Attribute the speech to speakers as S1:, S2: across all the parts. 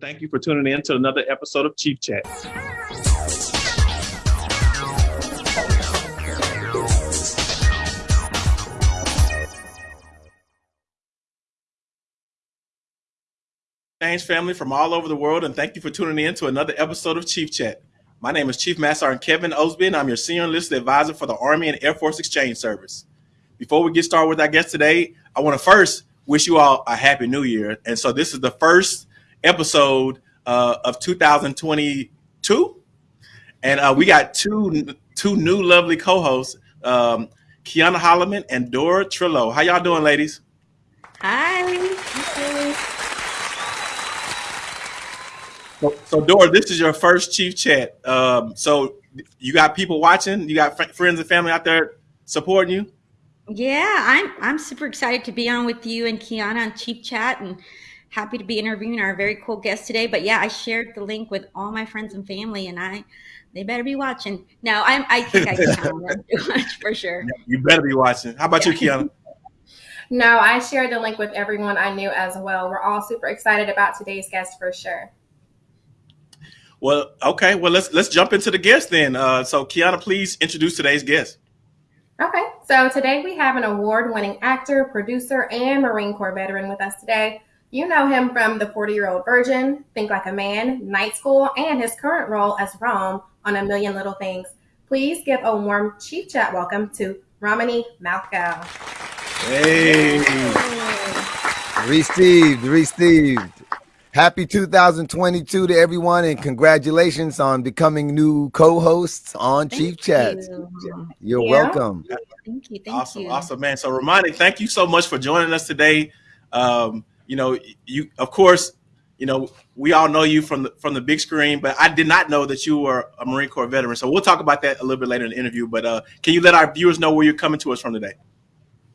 S1: Thank you for tuning in to another episode of Chief Chat. Thanks, family from all over the world, and thank you for tuning in to another episode of Chief Chat. My name is Chief Master Sergeant Kevin Osby, and I'm your senior enlisted advisor for the Army and Air Force Exchange Service. Before we get started with our guest today, I want to first wish you all a happy new year. And so this is the first episode uh, of 2022, and uh, we got two two new lovely co-hosts, um, Kiana Holloman and Dora Trillo. How y'all doing, ladies?
S2: Hi.
S1: So, so Dora, this is your first Chief Chat. Um, so you got people watching. You got fr- friends and family out there supporting you.
S2: Yeah, I'm I'm super excited to be on with you and Kiana on Chief Chat and happy to be interviewing our very cool guest today. But yeah, I shared the link with all my friends and family and I they better be watching. No, I'm I think I can count them too much for sure.
S1: You better be watching. How about yeah. you, Kiana?
S3: No, I shared the link with everyone I knew as well. We're all super excited about today's guest for sure.
S1: Well, okay. Well, let's let's jump into the guest then. Uh, so, Kiana, please introduce today's guest.
S3: Okay, so today we have an award-winning actor, producer, and Marine Corps veteran with us today. You know him from The 40 Year Old Virgin, Think Like a Man, Night School, and his current role as Rome on A Million Little Things. Please give a warm Chief Chat welcome to Romany Malco.
S1: Hey.
S4: Received, received. Happy 2022 to everyone, and congratulations on becoming new co-hosts on thank Chief Chat. You. You're yeah. welcome.
S2: Thank you. Thank
S1: awesome,
S2: you.
S1: awesome, man. So, Romany, thank you so much for joining us today. Um, you know, you of course, you know, we all know you from the from the big screen, but I did not know that you were a Marine Corps veteran. So we'll talk about that a little bit later in the interview. But uh, can you let our viewers know where you're coming to us from today?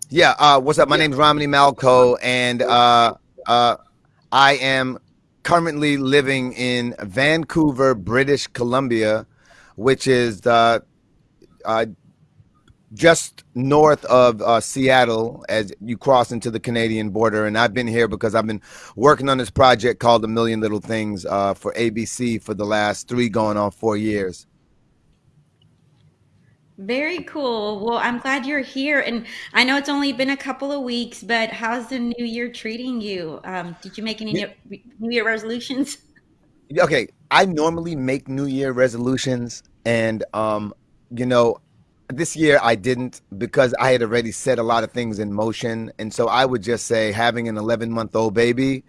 S4: Yeah. Uh, what's up? My yeah. name is Romany Malco, and uh, uh, I am currently living in Vancouver, British Columbia, which is uh, uh, just north of uh, Seattle as you cross into the Canadian border. And I've been here because I've been working on this project called A Million Little Things uh, for ABC for the last three going on four years.
S2: Very cool. Well, I'm glad you're here. And I know it's only been a couple of weeks, but how's the new year treating you? Um, did you make any new year resolutions?
S4: Okay. I normally make new year resolutions. And, um, you know, this year I didn't because I had already set a lot of things in motion. And so I would just say having an 11 month old baby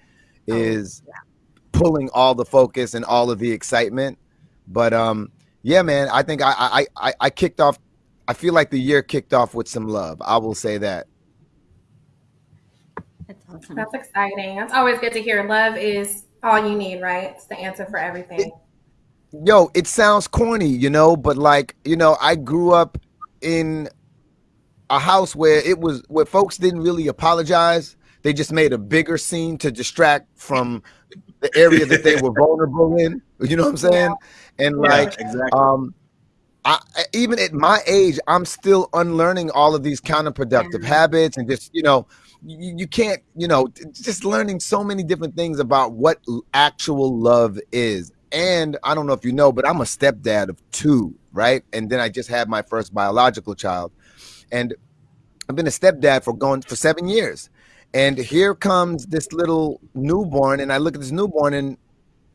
S4: oh, is oh, yeah. pulling all the focus and all of the excitement. But, um, yeah, man, I think I, I I I kicked off. I feel like the year kicked off with some love. I will say that.
S3: That's awesome. That's exciting. That's always good to hear. Love is all you need, right? It's the answer for everything. It,
S4: yo, it sounds corny, you know, but like, you know, I grew up in a house where it was where folks didn't really apologize. They just made a bigger scene to distract from the area that they were vulnerable in. You know what I'm saying? And like, exactly. um, I, even at my age, I'm still unlearning all of these counterproductive yeah. habits and just, you know, you, you can't, you know, just learning so many different things about what actual love is. And I don't know if you know, but I'm a stepdad of two, right? And then I just had my first biological child. And I've been a stepdad for going for seven years. And here comes this little newborn, and I look at this newborn, and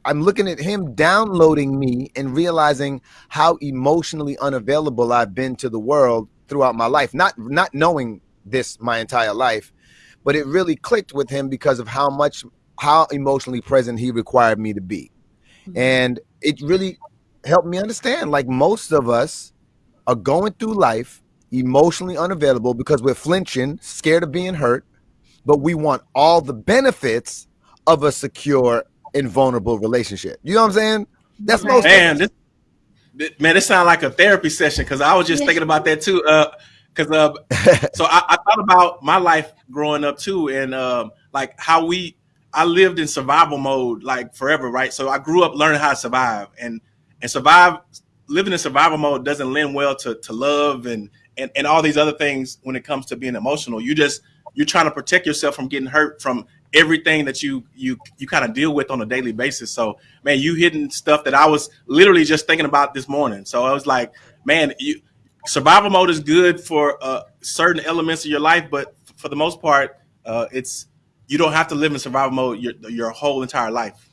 S4: I'm looking at him downloading me and realizing how emotionally unavailable I've been to the world throughout my life. Not not knowing this my entire life, but it really clicked with him because of how much how emotionally present he required me to be. Mm-hmm. And it really helped me understand like most of us are going through life emotionally unavailable because we're flinching, scared of being hurt, but we want all the benefits of a secure and vulnerable relationship. You know what I'm saying? That's most
S1: man. This, this, man, this sounds like a therapy session because I was just thinking about that too. Uh, because uh, so I, I, thought about my life growing up too, and um, like how we I lived in survival mode like forever, right? So I grew up learning how to survive, and and survive living in survival mode doesn't lend well to to love and and and all these other things when it comes to being emotional. You just you're trying to protect yourself from getting hurt from everything that you you you kind of deal with on a daily basis. So man, you hitting stuff that I was literally just thinking about this morning. So I was like, man, you survival mode is good for uh, certain elements of your life, but for the most part, uh, it's you don't have to live in survival mode your your whole entire life.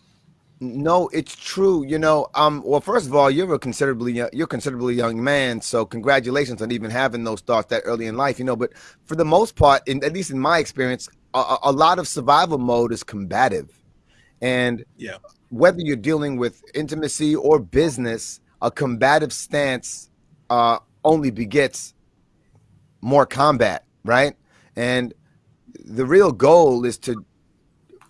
S4: No, it's true. You know, um, well, first of all, you're a considerably you're considerably young man, so congratulations on even having those thoughts that early in life. You know, but for the most part, in at least in my experience, a, a lot of survival mode is combative, and
S1: yeah,
S4: whether you're dealing with intimacy or business, a combative stance uh, only begets more combat, right? And the real goal is to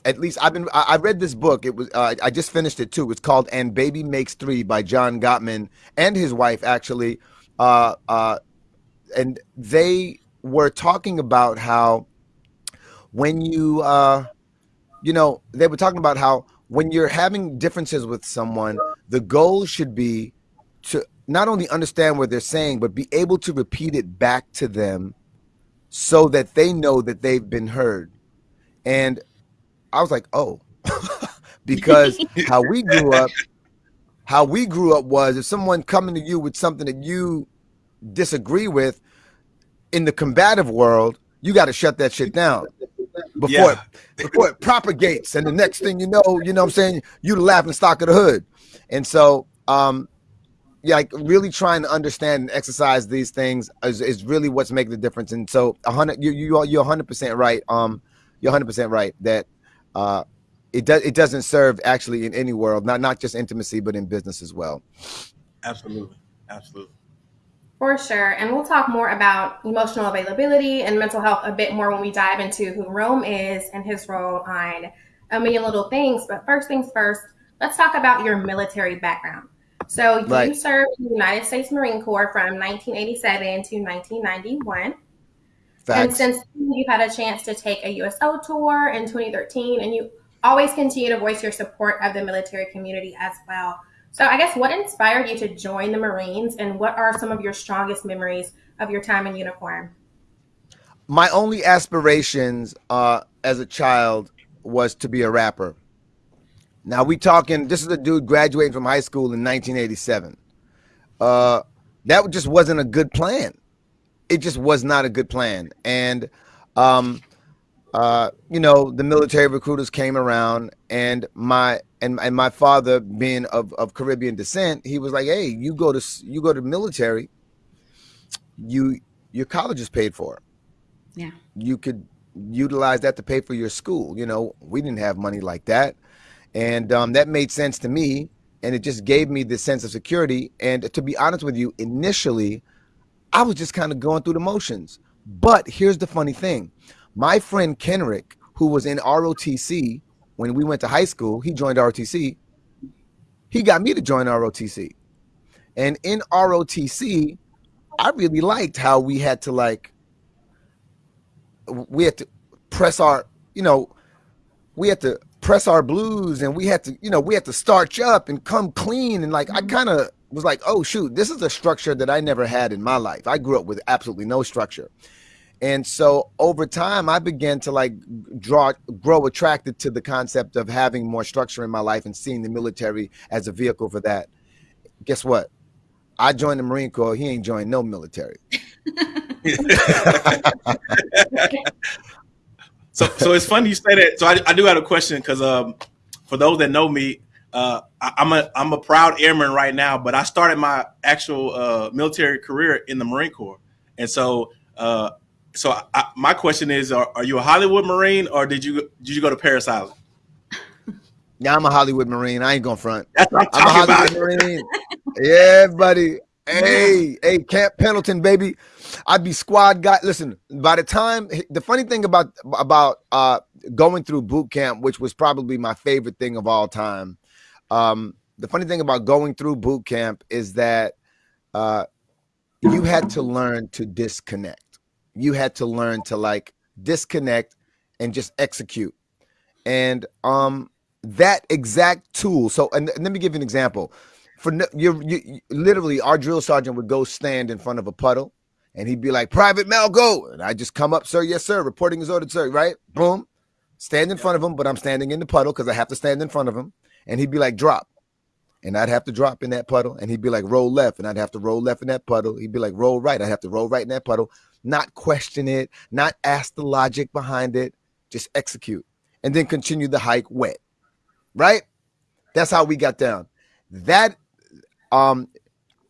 S4: at least I've been I read this book. It was uh, I just finished it too. It's called "And Baby Makes Three by John Gottman and his wife actually, uh, uh, and they were talking about how when you uh, you know they were talking about how when you're having differences with someone, the goal should be to not only understand what they're saying, but be able to repeat it back to them so that they know that they've been heard. And I was like, oh, because how we grew up, how we grew up was if someone coming to you with something that you disagree with in the combative world, you got to shut that shit down before yeah. it, before it propagates. And the next thing you know, you know what I'm saying, you the laughing stock of the hood. And so um yeah, like really trying to understand and exercise these things is, is really what's making the difference. And so a hundred you you are you're hundred percent right. Um you're hundred percent right that uh, it does it doesn't serve actually in any world, not not just intimacy, but in business as well.
S1: Absolutely, absolutely.
S3: For sure. And we'll talk more about emotional availability and mental health a bit more when we dive into who Rome is and his role on a million little things. But first things first, let's talk about your military background. So you served in the United States Marine Corps from 1987 to 1991. Facts. And since you've had a chance to take a USO tour in 2013, and you always continue to voice your support of the military community as well. So, I guess what inspired you to join the Marines, and what are some of your strongest memories of your time in uniform?
S4: My only aspirations uh, as a child was to be a rapper. Now we talking. This is a dude graduating from high school in 1987. Uh, that just wasn't a good plan it just was not a good plan. And, um, uh, you know, the military recruiters came around, and my and and my father, being of, of Caribbean descent, he was like, "Hey, you go to you go to military. You your college is paid for.
S2: Yeah,
S4: you could utilize that to pay for your school. You know, we didn't have money like that, and um, that made sense to me, and it just gave me this sense of security. And to be honest with you, initially, I was just kind of going through the motions. But here's the funny thing my friend Kenrick, who was in ROTC when we went to high school, he joined ROTC. He got me to join ROTC. And in ROTC, I really liked how we had to like, we had to press our, you know, we had to press our blues and we had to, you know, we had to starch up and come clean. And like, I mm-hmm. kind of was like, oh shoot, this is a structure that I never had in my life. I grew up with absolutely no structure. And so over time, I began to like draw, grow attracted to the concept of having more structure in my life and seeing the military as a vehicle for that. Guess what? I joined the Marine Corps. He ain't joined no military.
S1: so, so it's funny you say that. So I, I do have a question because um, for those that know me, uh, I, am a I'm a proud airman right now, but I started my actual uh, military career in the Marine Corps, and so uh, so I, my question is: are, are, you a Hollywood Marine or did you did you go to Parris Island?
S4: Yeah, I'm a Hollywood Marine. I ain't gonna front.
S1: That's what I'm, I'm a Hollywood
S4: about. Marine. yeah, buddy. Hey, hey, Camp Pendleton, baby. I'd be squad guy. Listen, by the time the funny thing about about uh going through boot camp, which was probably my favorite thing of all time, um, the funny thing about going through boot camp is that uh, you had to learn to disconnect. You had to learn to like disconnect and just execute. And um, that exact tool. So, and, and let me give you an example. For you, you, literally, our drill sergeant would go stand in front of a puddle, and he'd be like, "Private Mel, go!" And I just come up, sir, yes, sir. Reporting is ordered, sir. Right? Boom. stand in front of him, but I'm standing in the puddle because I have to stand in front of him. And he'd be like, drop. And I'd have to drop in that puddle. And he'd be like, roll left. And I'd have to roll left in that puddle. He'd be like, roll right. I'd have to roll right in that puddle. Not question it, not ask the logic behind it, just execute. And then continue the hike wet. Right? That's how we got down. That um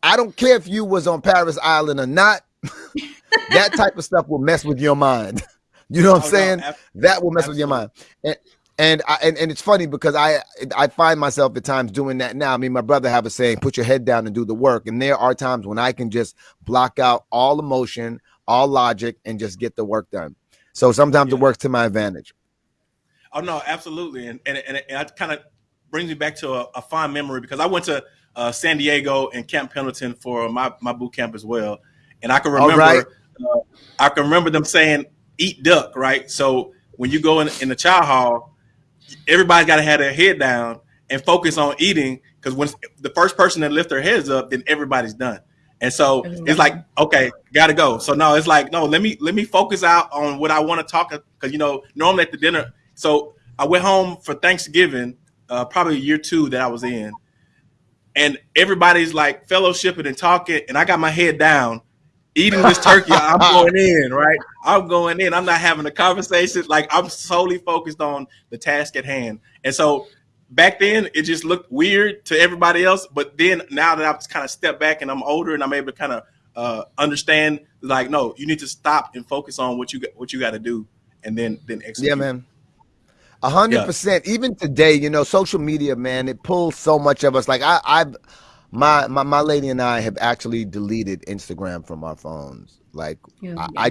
S4: I don't care if you was on Parris Island or not. that type of stuff will mess with your mind. You know what I'm
S1: Oh, no,
S4: saying?
S1: ab-
S4: that will mess with your mind. And and I, and, and it's funny because I I find myself at times doing that now. I mean, my brother have a saying, "Put your head down and do the work." And there are times when I can just block out all emotion, all logic, and just get the work done. So sometimes it works to my advantage.
S1: Oh no, absolutely, and and and it, and kind of brings me back to a, a fond memory because I went to uh, San Diego and Camp Pendleton for my my boot camp as well, and I can remember
S4: right.
S1: uh, I can remember them saying eat duck, right? So when you go in in the chow hall, everybody's got to have their head down and focus on eating because when the first person that lift their heads up, then everybody's done. And so it's like, okay, gotta go. So no, it's like, no, let me let me focus out on what I want to talk because you know, normally at the dinner. So I went home for Thanksgiving, uh, probably year two that I was in, and everybody's like fellowshipping and talking, and I got my head down, eating this turkey. I'm going in, right? I'm going in. I'm not having a conversation. Like I'm solely focused on the task at hand. And so back then it just looked weird to everybody else. But then now that I've kind of stepped back and I'm older and I'm able to kind of uh, understand, like, no, you need to stop and focus on what you got, what you got to do, and then then execute.
S4: Yeah, man. A hundred percent. Even today, you know, social media, man, it pulls so much of us. Like I, I've my, my my lady and I have actually deleted Instagram from our phones. Like I, I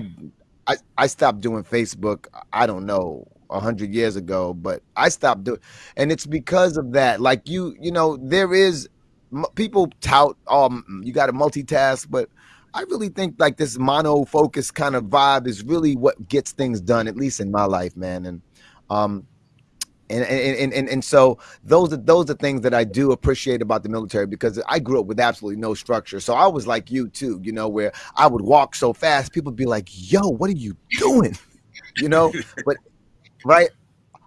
S4: I I stopped doing Facebook. I don't know a hundred years ago, but I stopped doing, and it's because of that. Like you, you know, there is m- people tout, um, you got to multitask, but I really think like this mono focus kind of vibe is really what gets things done, at least in my life, man. And um, and and, and and and so those are those are things that I do appreciate about the military because I grew up with absolutely no structure. So I was like you too, you know, where I would walk so fast, people would be like, "Yo, what are you doing?" you know, but right,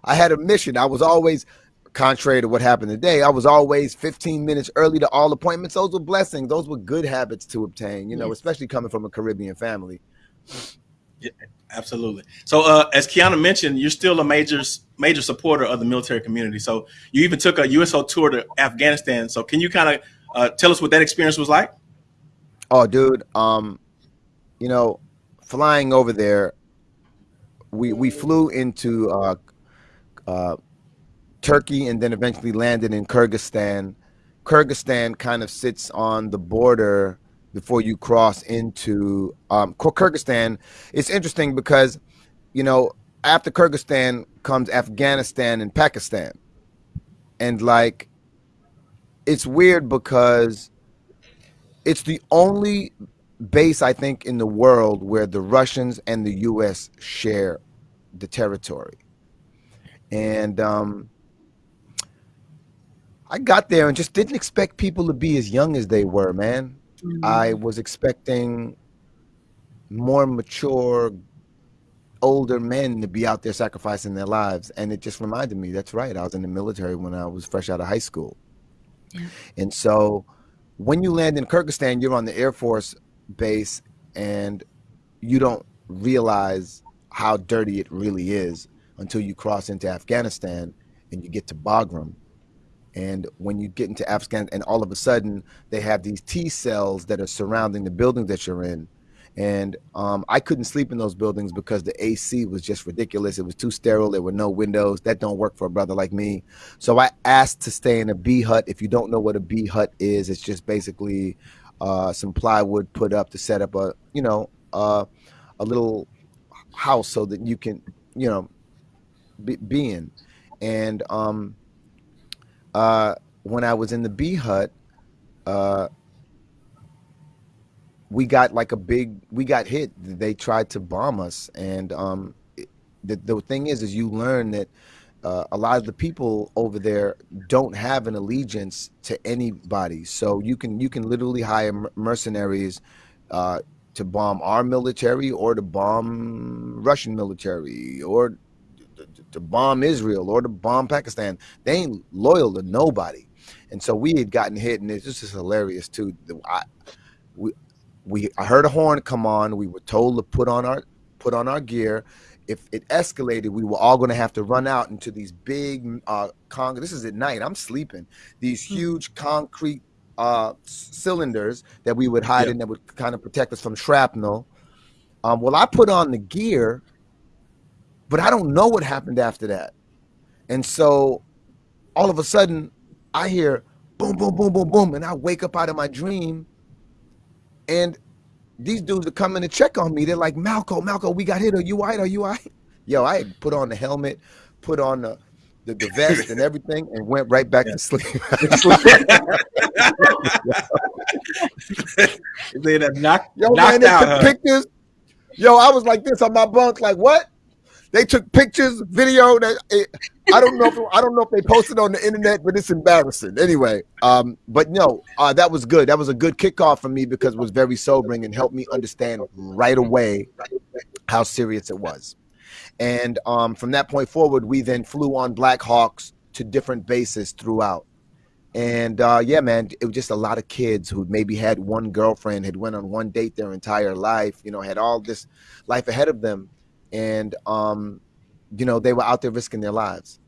S4: I had a mission. I was always contrary to what happened today. I was always 15 minutes early to all appointments. Those were blessings. Those were good habits to obtain, you know,
S2: Yes.
S4: especially coming from a Caribbean family.
S1: Absolutely. So, uh, as Kiana mentioned, you're still a major major supporter of the military community. So, you even took a USO tour to Afghanistan. So, can you kind of uh, tell us what that experience was like?
S4: Oh, dude. Um, you know, flying over there, we we flew into uh, uh, Turkey and then eventually landed in Kyrgyzstan. Kyrgyzstan kind of sits on the border before you cross into um, Kyrgyzstan. It's interesting because, you know, after Kyrgyzstan comes Afghanistan and Pakistan, and like, it's weird because it's the only base I think in the world where the Russians and the U.S. share the territory, and um, I got there and just didn't expect people to be as young as they were, man. I mm. was expecting more mature, older men to be out there sacrificing their lives, and it just reminded me that's right. I was in the military when I was fresh out of high school,
S2: Yeah.
S4: and so when you land in Kyrgyzstan, you're on the Air Force base, and you don't realize how dirty it really is until you cross into Afghanistan and you get to Bagram. And when you get into Afghanistan, and all of a sudden they have these T cells that are surrounding the building that you're in. And um, I couldn't sleep in those buildings because the AC was just ridiculous. It was too sterile. There were no windows. That don't work for a brother like me. So I asked to stay in a B-hut. If you don't know what a B-hut is, it's just basically uh, some plywood put up to set up a, you know, uh, a little house so that you can, you know, be, be in. And um, uh, when I was in the B-hut, uh, we got like a big, we got hit. They tried to bomb us, and um, it- the the thing is, is you learn that uh, a lot of the people over there don't have an allegiance to anybody. So you can you can literally hire mercenaries uh, to bomb our military or to bomb Russian military or to bomb Israel or to bomb Pakistan. They ain't loyal to nobody. And so we had gotten hit, and it's just hilarious too. I, we, we, I heard a horn come on. We were told to put on our put on our gear. If it escalated, we were all going to have to run out into these big uh, con. This is at night. I'm sleeping. These hmm. huge concrete uh, cylinders that we would hide yep. in that would kind of protect us from shrapnel. Um, well, I put on the gear, but I don't know what happened after that. And so all of a sudden, I hear boom, boom, boom, boom, boom, and I wake up out of my dream, and these dudes are coming to check on me. They're like, Malco, Malco, we got hit. Are you all right? Are you all right? Yo, I put on the helmet, put on the the, the vest and everything, and went right back yeah. to sleep.
S1: they knocked, Yo, knocked man, out. Huh?
S4: Pictures. Yo, I was like this on my bunk, like what? They took pictures, video. That it, I don't know. If, I don't know if they posted on the internet, but it's embarrassing. Anyway, um, but no, uh, that was good. That was a good kickoff for me because it was very sobering and helped me understand right away how serious it was. And um, from that point forward, we then flew on Black Hawks to different bases throughout. And uh, yeah, man, it was just a lot of kids who maybe had one girlfriend, had went on one date their entire life, you know, had all this life ahead of them, and um, you know, they were out there risking their lives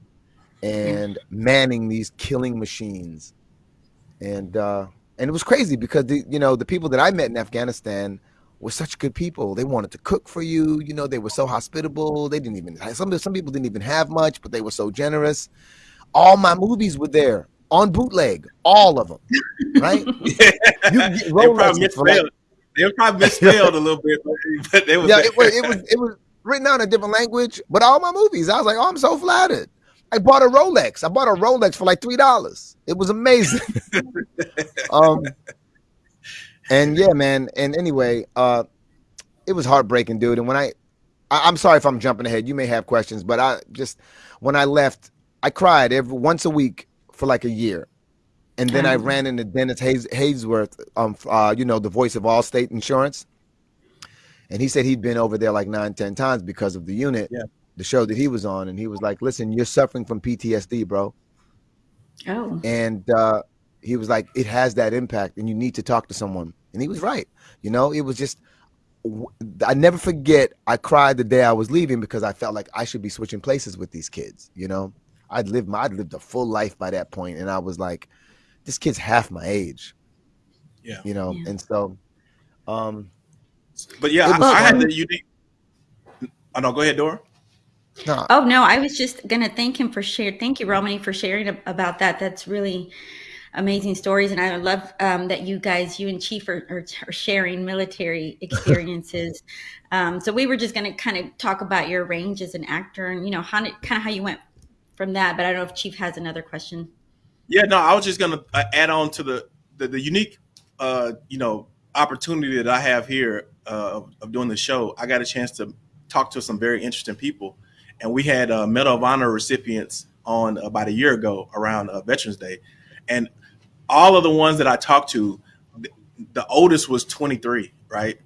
S4: and manning these killing machines, and uh, and it was crazy because the you know the people that I met in Afghanistan were such good people. They wanted to cook for you. You know, they were so hospitable. They didn't even some some people didn't even have much, but they were so generous. All my movies were there on bootleg, all of them, right?
S1: yeah. they probably misspelled. they probably misspelled a little bit, but they
S4: was yeah. It was, it was it was written out in a different language, but all my movies, I was like, oh, I'm so flattered. I bought a Rolex. I bought a Rolex for like three dollars. It was amazing. um, and yeah, man. And anyway, uh, it was heartbreaking, dude. And when I, I, am sorry if I'm jumping ahead. You may have questions, but I just when I left, I cried every once a week for like a year, and then I ran into Dennis Hayes, Haysbert, um, uh, you know, the voice of Allstate Insurance, and he said he'd been over there like nine, ten times because of the unit, yeah. the show that he was on, and he was like, "Listen, you're suffering from PTSD, bro."
S2: Oh.
S4: And uh, he was like, it has that impact, and you need to talk to someone. And he was right. You know, it was just. I never forget. I cried the day I was leaving because I felt like I should be switching places with these kids. You know, I'd lived my, I'd lived a full life by that point, and I was like, this kid's half my age.
S1: Yeah.
S4: You know, yeah. and so, um,
S1: but yeah, I, I, had the unique. Oh no, go ahead, Dora.
S2: No. Oh no, I was just gonna thank him for sharing. Thank you, Romany, for sharing about that. That's really amazing stories, and I love um, that you guys, you and Chief, are, are, are sharing military experiences. um, so we were just going to kind of talk about your range as an actor, and you know, how kind of how you went from that. But I don't know if Chief has another question.
S1: Yeah, no, I was just going to uh, add on to the the, the unique, uh, you know, opportunity that I have here uh, of, doing the show. I got a chance to talk to some very interesting people, and we had uh, Medal of Honor recipients on about a year ago around uh, Veterans Day, and all of the ones that I talked to, the oldest was 23, right?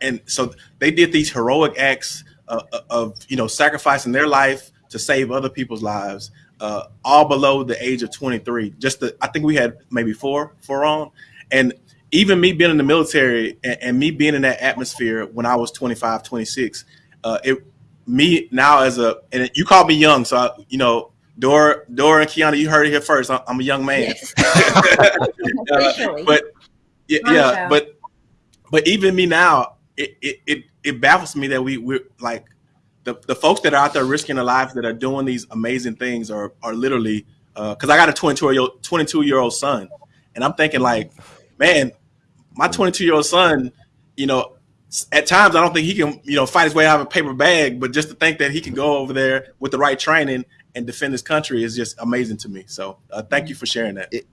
S1: And so they did these heroic acts uh, uh, of, you know, sacrificing their life to save other people's lives, uh, all below the age of 23. Just the, I think we had maybe four, four on. And even me being in the military and, and me being in that atmosphere when I was 25, 26, uh, it, me now as a, and you called me young. So, I, you know, Dora, Dora and Kiana, you heard it here first. I'm a young man. Yes. uh, but yeah, yeah, but but even me now, it, it it, it baffles me that we we're like the, the folks that are out there risking their lives that are doing these amazing things are are literally because uh, I got a 22 year old 22 year old son, and I'm thinking like, man, my 22 year old son, you know, at times I don't think he can you know fight his way out of a paper bag, but just to think that he can go over there with the right training and defend his country is just amazing to me. So uh, thank you for sharing that. It,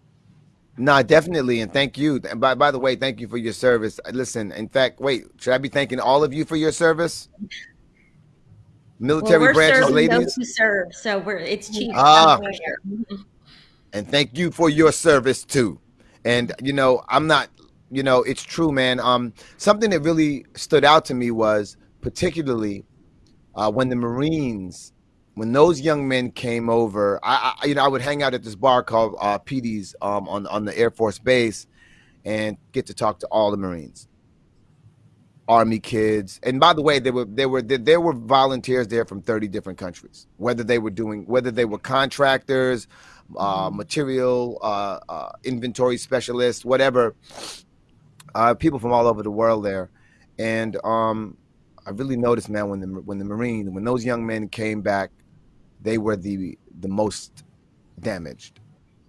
S4: no, definitely, and thank you. And by by the way, thank you for your service. Listen, in fact, wait, should I be thanking all of you for your service? Military well, branches, ladies. Those
S2: who serve, so we're it's cheap.
S4: Ah, and thank you for your service too. And you know, I'm not. You know, it's true, man. Um, something that really stood out to me was particularly uh, when the Marines when those young men came over, I, I you know I would hang out at this bar called uh, PD's um, on on the Air Force Base, and get to talk to all the Marines, Army kids. And by the way, there were there were there were volunteers there from thirty different countries. Whether they were doing whether they were contractors, uh, material uh, uh, inventory specialists, whatever. Uh, people from all over the world there, and um, I really noticed, man, when the when the Marines, when those young men came back they were the the most damaged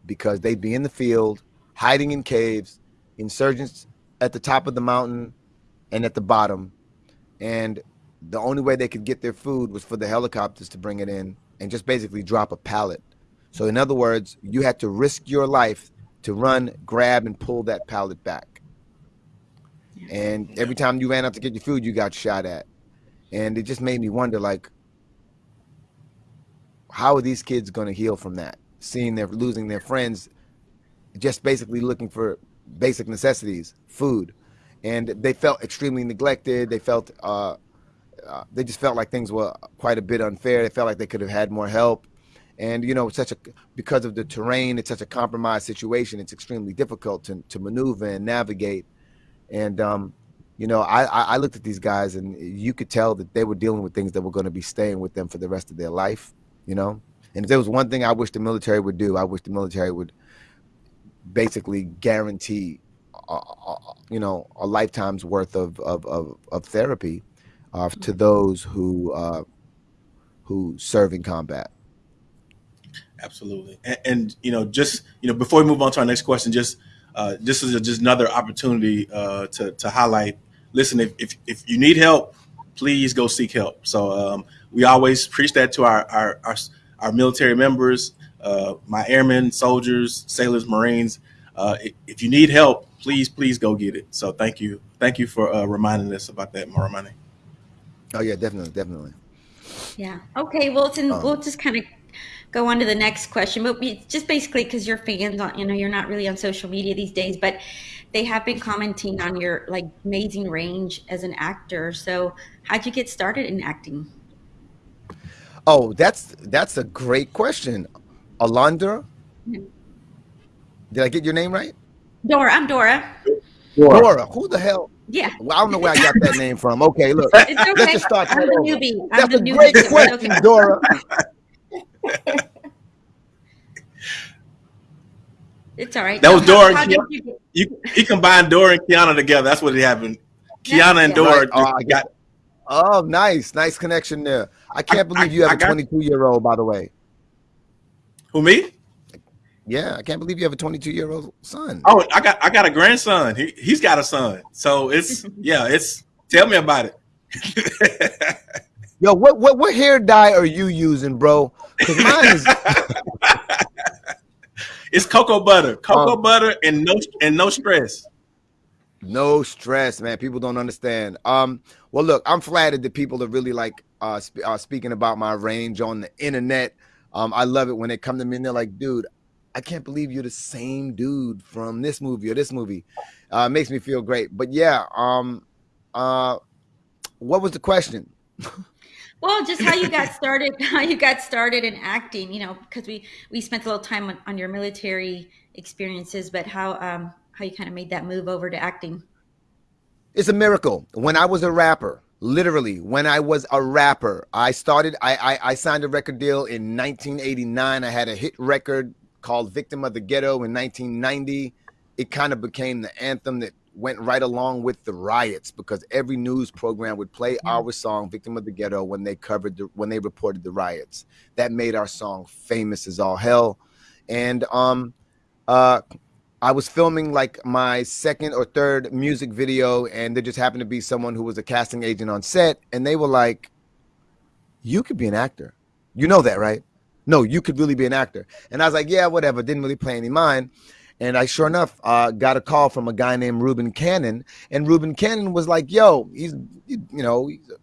S4: because they'd be in the field, hiding in caves, insurgents at the top of the mountain and at the bottom, and the only way they could get their food was for the helicopters to bring it in and just basically drop a pallet. So in other words, you had to risk your life to run, grab, and pull that pallet back. And every time you ran out to get your food, you got shot at. And it just made me wonder, like, how are these kids going to heal from that? Seeing they're losing their friends, just basically looking for basic necessities, food, and they felt extremely neglected. They felt uh, uh, they just felt like things were quite a bit unfair. They felt like they could have had more help, and you know, such a because of the terrain, it's such a compromised situation. It's extremely difficult to to maneuver and navigate, and um, you know, I, I looked at these guys and you could tell that they were dealing with things that were going to be staying with them for the rest of their life you know. And if there was one thing I wish the military would do, I wish the military would basically guarantee, uh, uh, you know, a lifetime's worth of of of, of therapy uh, to those who uh, who serve in combat.
S1: Absolutely, and, and, you know, just you know, before we move on to our next question, just uh, this is a, just another opportunity uh, to to highlight. Listen, if, if if you need help, please go seek help. So um, we always preach that to our our our, our military members, uh, my airmen, soldiers, sailors, marines. Uh, if you need help, please please go get it. So thank you, thank you for uh, reminding us about that, Moramani.
S4: Oh yeah, definitely, definitely.
S2: Yeah. Okay. Well, then um, we'll just kind of go on to the next question, but we, just basically because you're fans, on, you know, you're not really on social media these days, but they have been commenting on your like amazing range as an actor. So, how'd you get started in acting?
S4: Oh, that's that's a great question. Alondra? Mm-hmm. Did I get your name right?
S2: Dora. I'm Dora.
S4: Dora. Dora. Who the hell?
S2: Yeah.
S4: Well, I don't know where I got that name from. Okay, look. It's okay. Let's just start.
S2: I'm the newbie.
S4: I'm
S2: that's
S4: the a newbie. great question, okay. Dora.
S2: It's all right.
S1: That was Dora. How, how you, you, he combined Dora and Kiana together. That's what it happened. Kiana and Dora right. oh, got
S4: Oh, nice, nice connection there. I can't I, believe you have I, a 22 year old, by the way.
S1: Who me?
S4: Yeah, I can't believe you have a 22 year old son.
S1: Oh, I got I got a grandson. He he's got a son. So it's yeah, it's tell me about it.
S4: Yo, what what what hair dye are you using, bro? Because mine is.
S1: it's cocoa butter, cocoa um, butter, and no and no stress.
S4: No stress, man. People don't understand. Um, well, look, I'm flattered that people are really like uh, sp- uh speaking about my range on the internet. Um, I love it when they come to me and they're like, dude, I can't believe you're the same dude from this movie or this movie. Uh, makes me feel great. But yeah, um, uh, what was the question?
S2: well, just how you got started, how you got started in acting, you know, because we we spent a little time on, on your military experiences, but how um, how you kind of made that move over to acting?
S4: It's a miracle. When I was a rapper, literally, when I was a rapper, I started. I, I I signed a record deal in 1989. I had a hit record called "Victim of the Ghetto" in 1990. It kind of became the anthem that went right along with the riots because every news program would play mm. our song "Victim of the Ghetto" when they covered the, when they reported the riots. That made our song famous as all hell. And um, uh, I was filming like my second or third music video, and there just happened to be someone who was a casting agent on set, and they were like, "You could be an actor. You know that, right? No, you could really be an actor." And I was like, "Yeah, whatever." Didn't really play any mind. And I sure enough uh, got a call from a guy named Reuben Cannon, and Reuben Cannon was like, "Yo, he's you know he's a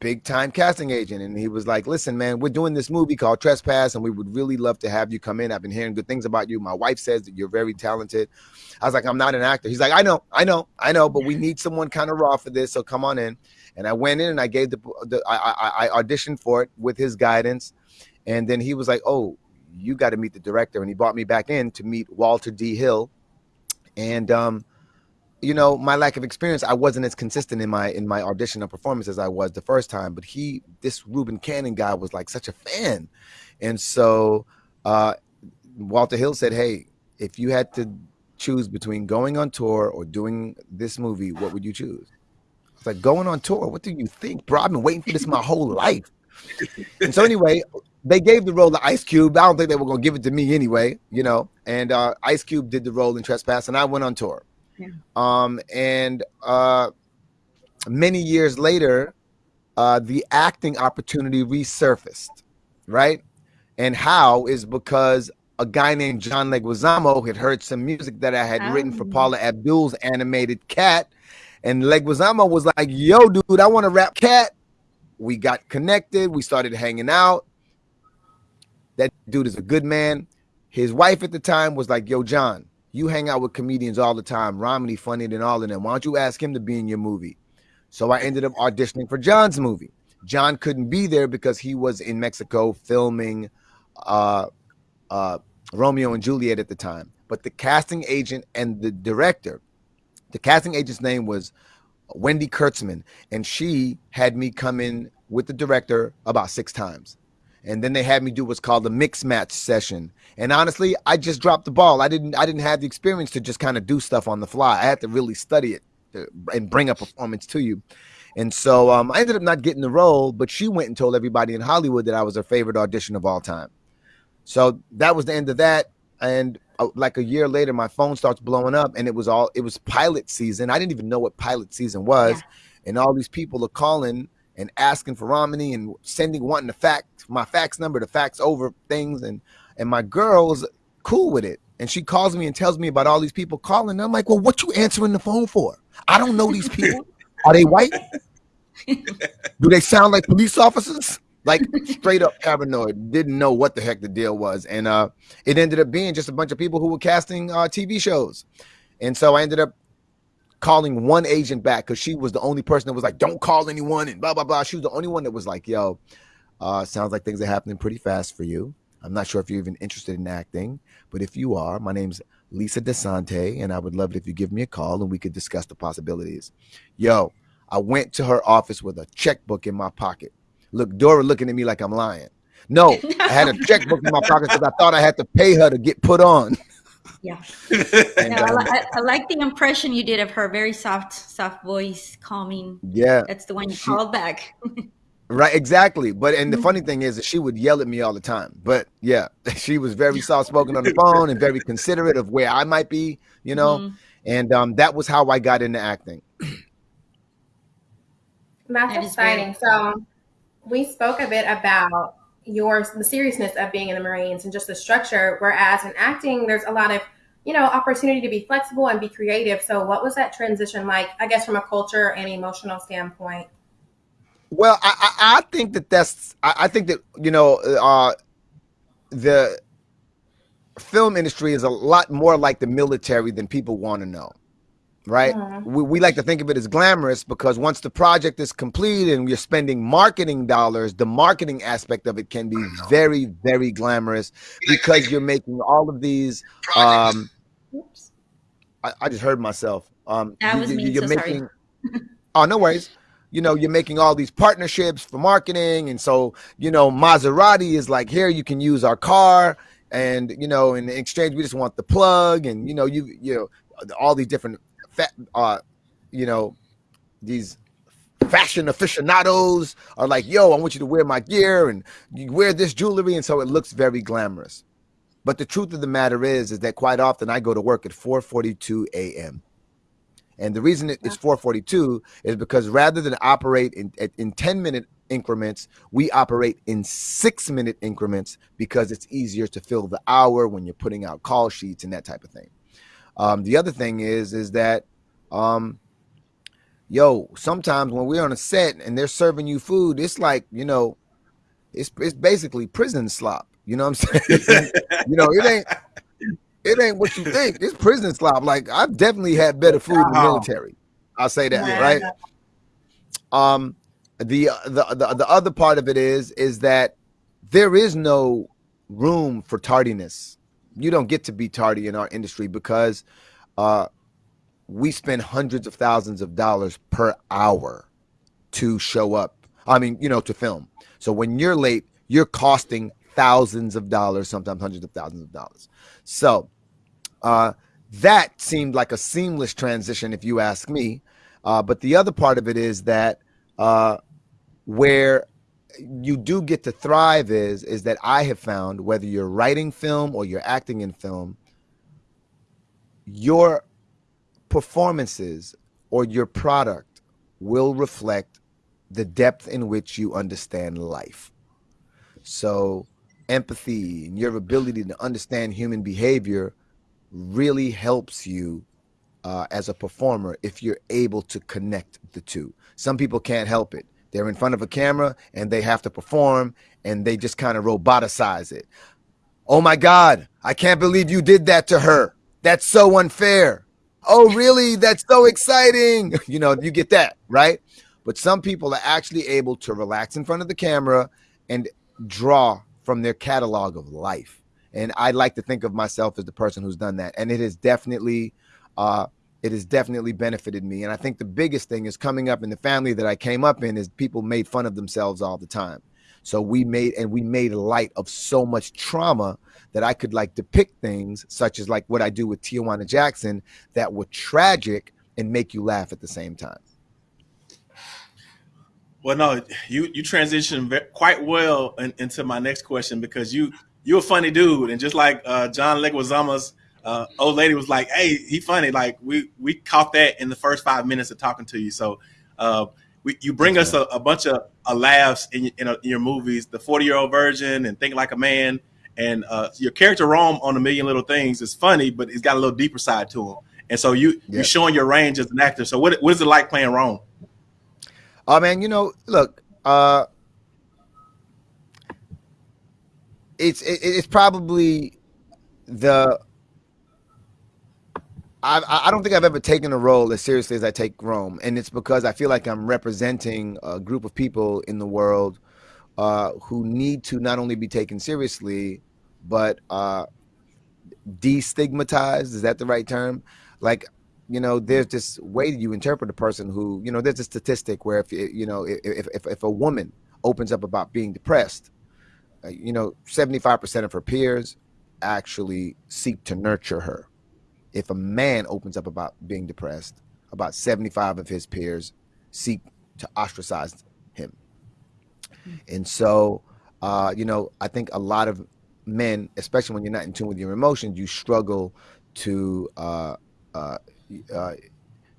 S4: big time casting agent. And he was like listen man we're doing this movie called trespass and we would really love to have you come in. I've been hearing good things about you. My wife says that you're very talented. I was like i'm not an actor. He's like i know i know i know but we need someone kind of raw for this so come on in. And i went in and i gave the, the I, I, I auditioned for it with his guidance. And then he was like, "Oh, you got to meet the director," and he brought me back in to meet Walter D. Hill. And um, you know, my lack of experience, I wasn't as consistent in my in my audition and performance as I was the first time. But he, this Reuben Cannon guy, was like such a fan, and so uh, Walter Hill said, "Hey, if you had to choose between going on tour or doing this movie, what would you choose?" I was like, "Going on tour? What do you think, bro? I've been waiting for this my whole life." And so anyway, they gave the role to Ice Cube. I don't think they were gonna give it to me anyway, you know. And uh, Ice Cube did the role in Trespass, and I went on tour.
S2: Yeah.
S4: Um, and uh, many years later, uh, the acting opportunity resurfaced, right? And how is because a guy named John Leguizamo had heard some music that I had written for
S2: Oh.
S4: Paula Abdul's animated Cat, and Leguizamo was like, "Yo, dude, I want to rap Cat." We got connected. We started hanging out. That dude is a good man. His wife at the time was like, "Yo, John, you hang out with comedians all the time. Romany funny than all of them. Why don't you ask him to be in your movie?" So I ended up auditioning for John's movie. John couldn't be there because he was in Mexico filming uh, uh, Romeo and Juliet at the time. But the casting agent and the director, the casting agent's name was Wendy Kurtzman, and she had me come in with the director about six times. And then they had me do what's called a mix match session. And honestly, I just dropped the ball. I didn't I didn't have the experience to just kind of do stuff on the fly. I had to really study it to, and bring a performance to you. And so um, I ended up not getting the role, but she went and told everybody in Hollywood that I was her favorite audition of all time. So that was the end of that. And uh, like a year later, my phone starts blowing up, and it was all it was pilot season. I didn't even know what pilot season was,
S2: Yeah.
S4: and all these people are calling and asking for Romany and sending wanting the fax my fax number to fax over things, and and my girl's cool with it, and she calls me and tells me about all these people calling. And I'm like, well, what you answering the phone for? I don't know these people. Are they white? Do they sound like police officers? Like straight up paranoid. Didn't know what the heck the deal was, and uh, it ended up being just a bunch of people who were casting uh, TV shows, and so I ended up calling one agent back because she was the only person that was like, "Don't call anyone," and blah blah blah. She was the only one that was like, "Yo, uh, sounds like things are happening pretty fast for you. I'm not sure if you're even interested in acting, but if you are, my name's Lisa Desante, and I would love it if you give me a call and we could discuss the possibilities." Yo, I went to her office with a checkbook in my pocket. Look, Dora looking at me like I'm lying. No, I had a checkbook in my pocket because I thought I had to pay her to get put on.
S2: Yeah.
S4: And,
S2: No, I, li- I, I like the impression you did of her. Very soft, soft voice, calming.
S4: yeah,
S2: That's the one you
S4: She-
S2: called back.
S4: right, exactly. But and the
S2: Mhm.
S4: funny thing is that she would yell at me all the time. But yeah, she was very soft spoken on the phone and very considerate of where I might be, you know.
S2: Mhm.
S4: And um, that was how I got into acting.
S3: That's
S2: That is very
S3: exciting. So we spoke a bit about your the seriousness of being in the Marines and just the structure. Whereas in acting, there's a lot of you know opportunity to be flexible and be creative. So what was that transition like? I guess from a culture and emotional standpoint.
S4: Well, I, I, think that that's I, I think that you know uh, the film industry is a lot more like the military than people want to know, right? We, we like to think of it as glamorous because once the project is complete and you're spending marketing dollars, the marketing aspect of it can be very, very glamorous because you're making all of these. Um,
S2: Oops.
S4: I, I just heard myself. Um,
S2: That
S4: you-
S2: was
S4: you-
S2: me,
S4: You're
S2: so sorry.
S4: making. oh, no worries. You know, you're making all these partnerships for marketing, and so you know, Maserati is like, here you can use our car, and you know, in exchange, we just want the plug, and you know, you you know, all these different, fa- uh, you know, these fashion aficionados are like, yo, I want you to wear my gear, and you wear this jewelry, and so it looks very glamorous. But the truth of the matter is, is that quite often I go to work at 4:42 a.m. And the reason it's 442 is because rather than operate in, in 10 minute increments, we operate in six minute increments because it's easier to fill the hour when you're putting out call sheets and that type of thing. Um, the other thing is, is that, um, yo, sometimes when we're on a set and they're serving you food, it's like, you know, it's, it's basically prison slop. You know what I'm saying? you know, it ain't, it ain't what you think. It's prison slop. Like I've definitely had better food in the military. I'll say that,
S3: Yeah.
S4: right? Um, the, the the the other part of it is is that there is no room for tardiness. You don't get to be tardy in our industry because uh, we spend hundreds of thousands of dollars per hour to show up. I mean, you know, to film. So when you're late, you're costing thousands of dollars, sometimes hundreds of thousands of dollars. So uh, that seemed like a seamless transition, if you ask me. Uh, but the other part of it is that uh, where you do get to thrive is is that I have found whether you're writing film or you're acting in film, your performances or your product will reflect the depth in which you understand life. So empathy and your ability to understand human behavior really helps you uh, as a performer if you're able to connect the two. Some people can't help it. They're in front of a camera and they have to perform and they just kind of roboticize it. Oh my God, I can't believe you did that to her. That's so unfair. Oh, really? That's so exciting. You know, you get that, right? But some people are actually able to relax in front of the camera and draw from their catalog of life. And I like to think of myself as the person who's done that. And it has definitely, uh, it has definitely benefited me. And I think the biggest thing is coming up in the family that I came up in is people made fun of themselves all the time. So we made and we made light of so much trauma that I could like depict things such as like what I do with Tijuana Jackson that were tragic and make you laugh at the same time.
S1: Well, no, you you transitioned quite well in, into my next question because you you're a funny dude, and just like uh, John Leguizamo's uh, old lady was like, "Hey, he funny." Like we we caught that in the first five minutes of talking to you. So uh, we, you bring us a, a, bunch of uh, laughs in, in, in, your movies, the Forty Year Old Virgin and Think Like a Man, and uh, your character Rome on A Million Little Things is funny, but he's got a little deeper side to him. And so you you're showing your range as an actor. So what what is it like playing Rome?
S4: Oh man, you know, look, uh it's it, it's probably the I I don't think I've ever taken a role as seriously as I take Rome, and it's because I feel like I'm representing a group of people in the world uh, who need to not only be taken seriously, but uh, destigmatized. Is that the right term? Like you know, there's this way that you interpret a person who, you know, there's a statistic where if you know, if if if a woman opens up about being depressed, uh, you know, 75% of her peers actually seek to nurture her. If a man opens up about being depressed, about 75 of his peers seek to ostracize him. Hmm. And so, uh, you know, I think a lot of men, especially when you're not in tune with your emotions, you struggle to uh, uh, uh,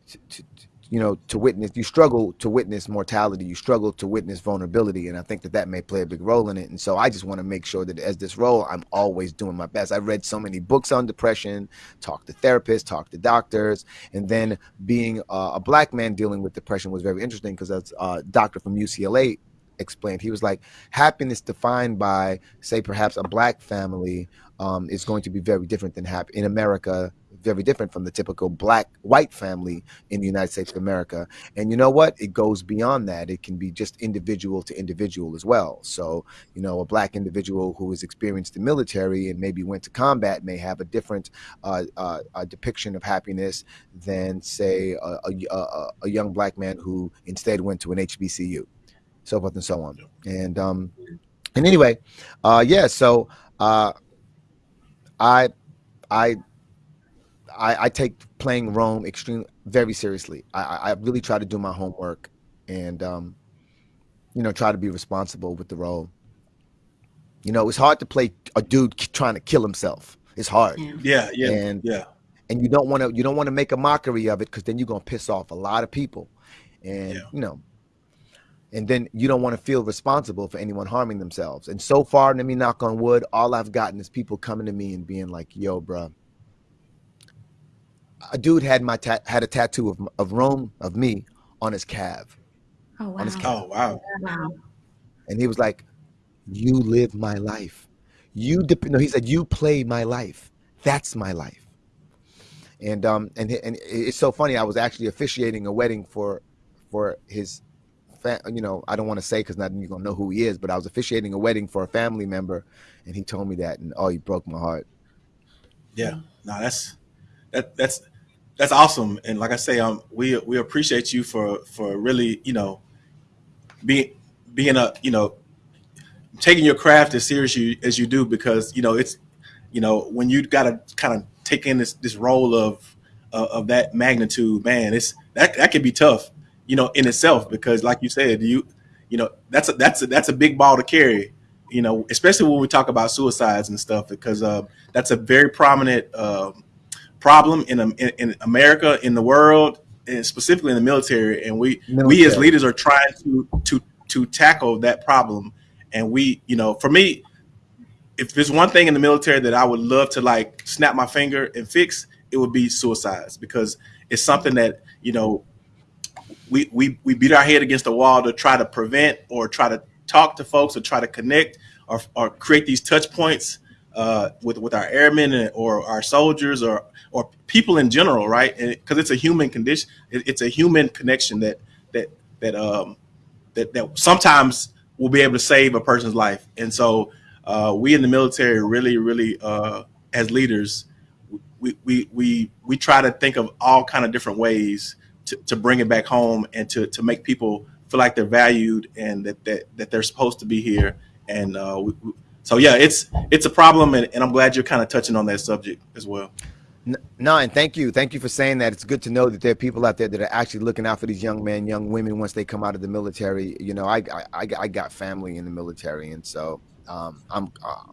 S4: to, to, you know, to witness, you struggle to witness mortality, you struggle to witness vulnerability. And I think that that may play a big role in it. And so I just want to make sure that as this role, I'm always doing my best. I've read so many books on depression, talked to therapists, talked to doctors, and then being uh, a black man dealing with depression was very interesting because as a doctor from UCLA explained, he was like, happiness defined by, say, perhaps a black family um, is going to be very different than happy in America very different from the typical black white family in the United States of America. And you know what? It goes beyond that. It can be just individual to individual as well. So, you know, a black individual who has experienced the military and maybe went to combat may have a different uh, uh, a depiction of happiness than, say, a, a, a, young black man who instead went to an HBCU, so forth and so on. And um, and anyway, uh, yeah. So uh, I I I, I take playing Rome extremely very seriously. I, I really try to do my homework and um, you know try to be responsible with the role. You know, it's hard to play a dude trying to kill himself. It's hard.
S1: Yeah, yeah,
S4: and
S1: yeah.
S4: And you don't want to you don't want to make a mockery of it because then you're gonna piss off a lot of people, and yeah. you know, and then you don't want to feel responsible for anyone harming themselves. And so far, let me knock on wood, all I've gotten is people coming to me and being like, "Yo, bro, a dude had my ta- had a tattoo of, of Rome of me on his calf.
S2: Oh wow!
S1: On his calf. Oh wow!
S2: Wow!
S4: And he was like, "You live my life. You dep- no." He said, "You play my life. That's my life." And um and and it's so funny. I was actually officiating a wedding for for his fa- you know, I don't want to say because not you're gonna know who he is, but I was officiating a wedding for a family member, and he told me that, and oh, he broke my heart.
S1: Yeah, no, that's that that's that's awesome. And like I say, um, we we appreciate you for for really, you know, being being a you know taking your craft as serious you, as you do because you know it's you know when you got to kind of take in this this role of uh, of that magnitude, man, it's that that can be tough, you know, in itself because like you said, you you know that's a that's a that's a big ball to carry, you know, especially when we talk about suicides and stuff because uh, that's a very prominent uh, problem in, in in America in the world and specifically in the military, and we military. we as leaders are trying to to to tackle that problem, and we you know for me if there's one thing in the military that I would love to like snap my finger and fix, it would be suicides because it's something that you know we we we beat our head against the wall to try to prevent or try to talk to folks or try to connect or, or create these touch points uh, with with our airmen or our soldiers or or people in general, right? Because it's a human condition, it, it's a human connection that that that um that that sometimes will be able to save a person's life, and so uh, we in the military really, really, uh, as leaders, we, we, we, we try to think of all kind of different ways to, to bring it back home and to, to make people feel like they're valued and that, that, that they're supposed to be here. And uh, we, so, yeah, it's, it's a problem. And, and I'm glad you're kind of touching on that subject as well.
S4: No, and thank you. Thank you for saying that. It's good to know that there are people out there that are actually looking out for these young men, young women once they come out of the military. You know, I I, I got family in the military, and so um, I'm uh,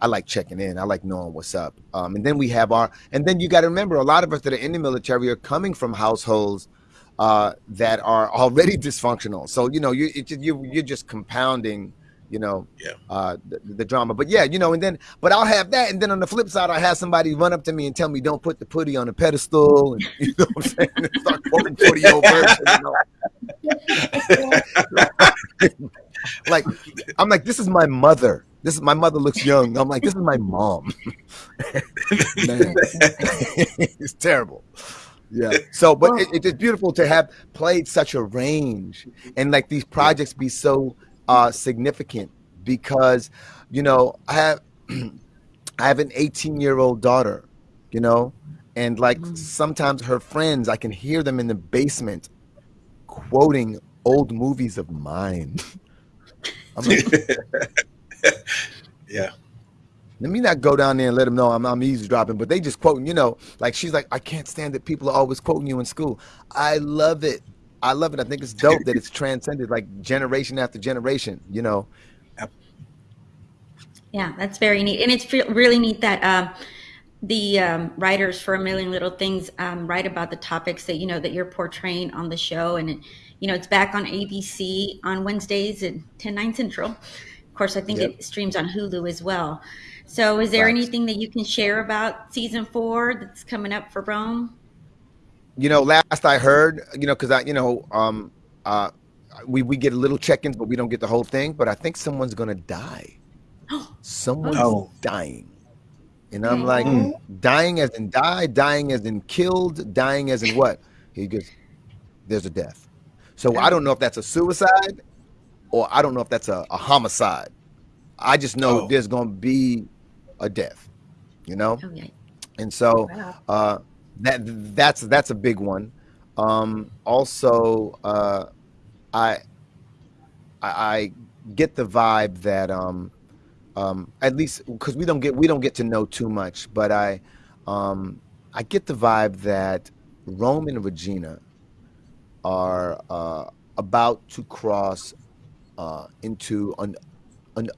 S4: I like checking in. I like knowing what's up. Um, and then we have our and then you got to remember a lot of us that are in the military are coming from households uh, that are already dysfunctional. So you know you you you're just compounding you know,
S1: yeah.
S4: uh, the, the, drama. But yeah, you know, and then, but I'll have that, and then on the flip side, I'll have somebody run up to me and tell me, "Don't put the putty on the pedestal," and you know what I'm saying, and start quoting putty over. You know? like I'm like, this is my mother. This is my mother looks young. I'm like, this is my mom. It's terrible. Yeah. So, but it, it's beautiful to have played such a range and like these projects be so uh, significant because, you know, I have I have an 18 year old daughter, you know, and like mm. sometimes her friends, I can hear them in the basement quoting old movies of mine.
S1: Like, yeah.
S4: Let me not go down there and let them know I'm, I'm eavesdropping, but they just quoting, you know, like she's like, I can't stand that people are always quoting you in school. I love it. I love it. I think it's dope that it's transcended like generation after generation, you know.
S2: Yeah, that's very neat. And it's really neat that um, the um, writers for A Million Little Things um, write about the topics that, you know, that you're portraying on the show. And it, you know, it's back on ABC on Wednesdays at 10, 9 Central. Of course, I think yep. it streams on Hulu as well. So, is there right. anything that you can share about season four that's coming up for Rome?
S4: You know, last I heard, you know, because I, you know, um, uh, we we get a little check-ins, but we don't get the whole thing. But I think someone's gonna die. Someone's oh. dying, and I'm like, mm. dying as in die, dying as in killed, dying as in what? He goes, there's a death. So I don't know if that's a suicide or I don't know if that's a, a homicide. I just know oh. there's going to be a death, you know? Okay. And so uh, that that's that's a big one. Um, also, uh, I, I, I get the vibe that um, um, at least because we don't get we don't get to know too much, but I um, I get the vibe that Rome and Regina are uh, about to cross uh, into an, an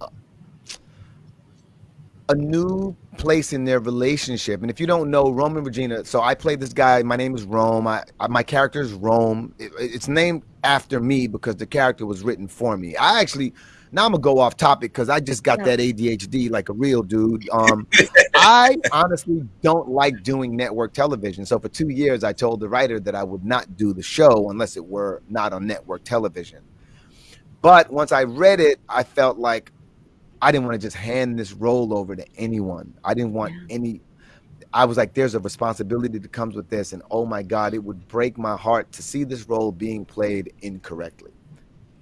S4: a new place in their relationship. And if you don't know Rome and Regina, so I play this guy. My name is Rome. I, I my character is Rome. It, it's named after me because the character was written for me. I actually now I'm gonna go off topic because I just got yeah. that ADHD like a real dude. Um, I honestly don't like doing network television. So for two years, I told the writer that I would not do the show unless it were not on network television. But once I read it, I felt like I didn't want to just hand this role over to anyone. I didn't want yeah. any. I was like, there's a responsibility that comes with this, and oh my God, it would break my heart to see this role being played incorrectly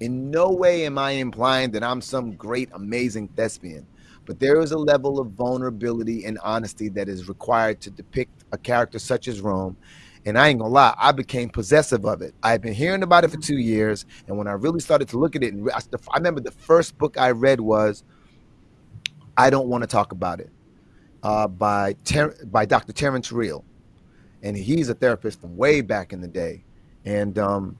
S4: In no way am I implying that I'm some great, amazing thespian, but there is a level of vulnerability and honesty that is required to depict a character such as Rome. And I ain't gonna lie, I became possessive of it. I've been hearing about it for mm-hmm. two years, and when I really started to look at it, and I, I remember the first book I read was "I Don't Want to Talk About It" uh, by Ter- by Dr. Terrence Real, and he's a therapist from way back in the day, and um,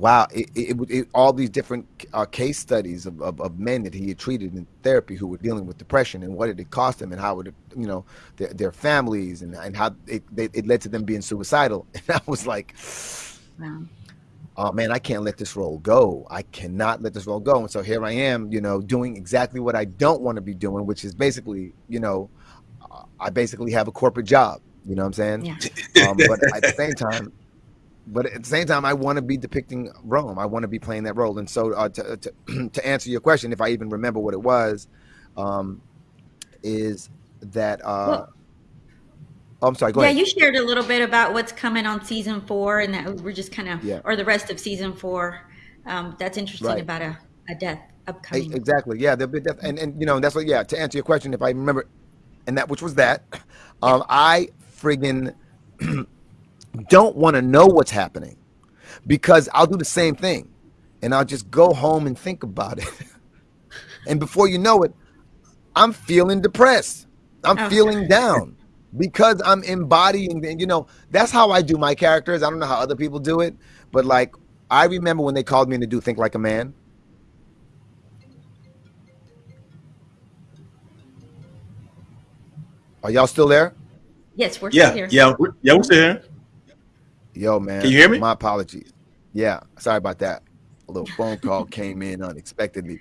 S4: wow, it, it, it, all these different uh, case studies of, of, of, men that he had treated in therapy who were dealing with depression and what did it cost them and how would it, you know, their, their families and, and how it, it led to them being suicidal. And I was like, wow. Oh man, I can't let this role go. I cannot let this role go. And so here I am, you know, doing exactly what I don't want to be doing, which is basically, you know, I basically have a corporate job. You know what I'm saying? Yeah. Um, but at the same time, but at the same time, I want to be depicting Rome. I want to be playing that role. And so, uh, to, to, to answer your question, if I even remember what it was, um, is that. Uh, well, oh, I'm sorry. Go
S2: yeah,
S4: ahead.
S2: you shared a little bit about what's coming on season four, and that we're just kind of, yeah. or the rest of season four. Um, that's interesting right. about a, a death upcoming.
S4: Exactly. Yeah, there'll be death, and and you know that's what. Yeah, to answer your question, if I remember, and that which was that, um, I friggin' don't want to know what's happening because I'll do the same thing and I'll just go home and think about it. and before you know it, I'm feeling depressed. I'm oh. feeling down because I'm embodying, and you know, that's how I do my characters. I don't know how other people do it, but like I remember when they called me in to do Think Like a Man. Are y'all still there?
S2: Yes, we're
S1: yeah,
S2: still here.
S1: Yeah, yeah, we're still here.
S4: Yo, man.
S1: Can you hear me?
S4: My apologies. Yeah, sorry about that. A little phone call came in unexpectedly.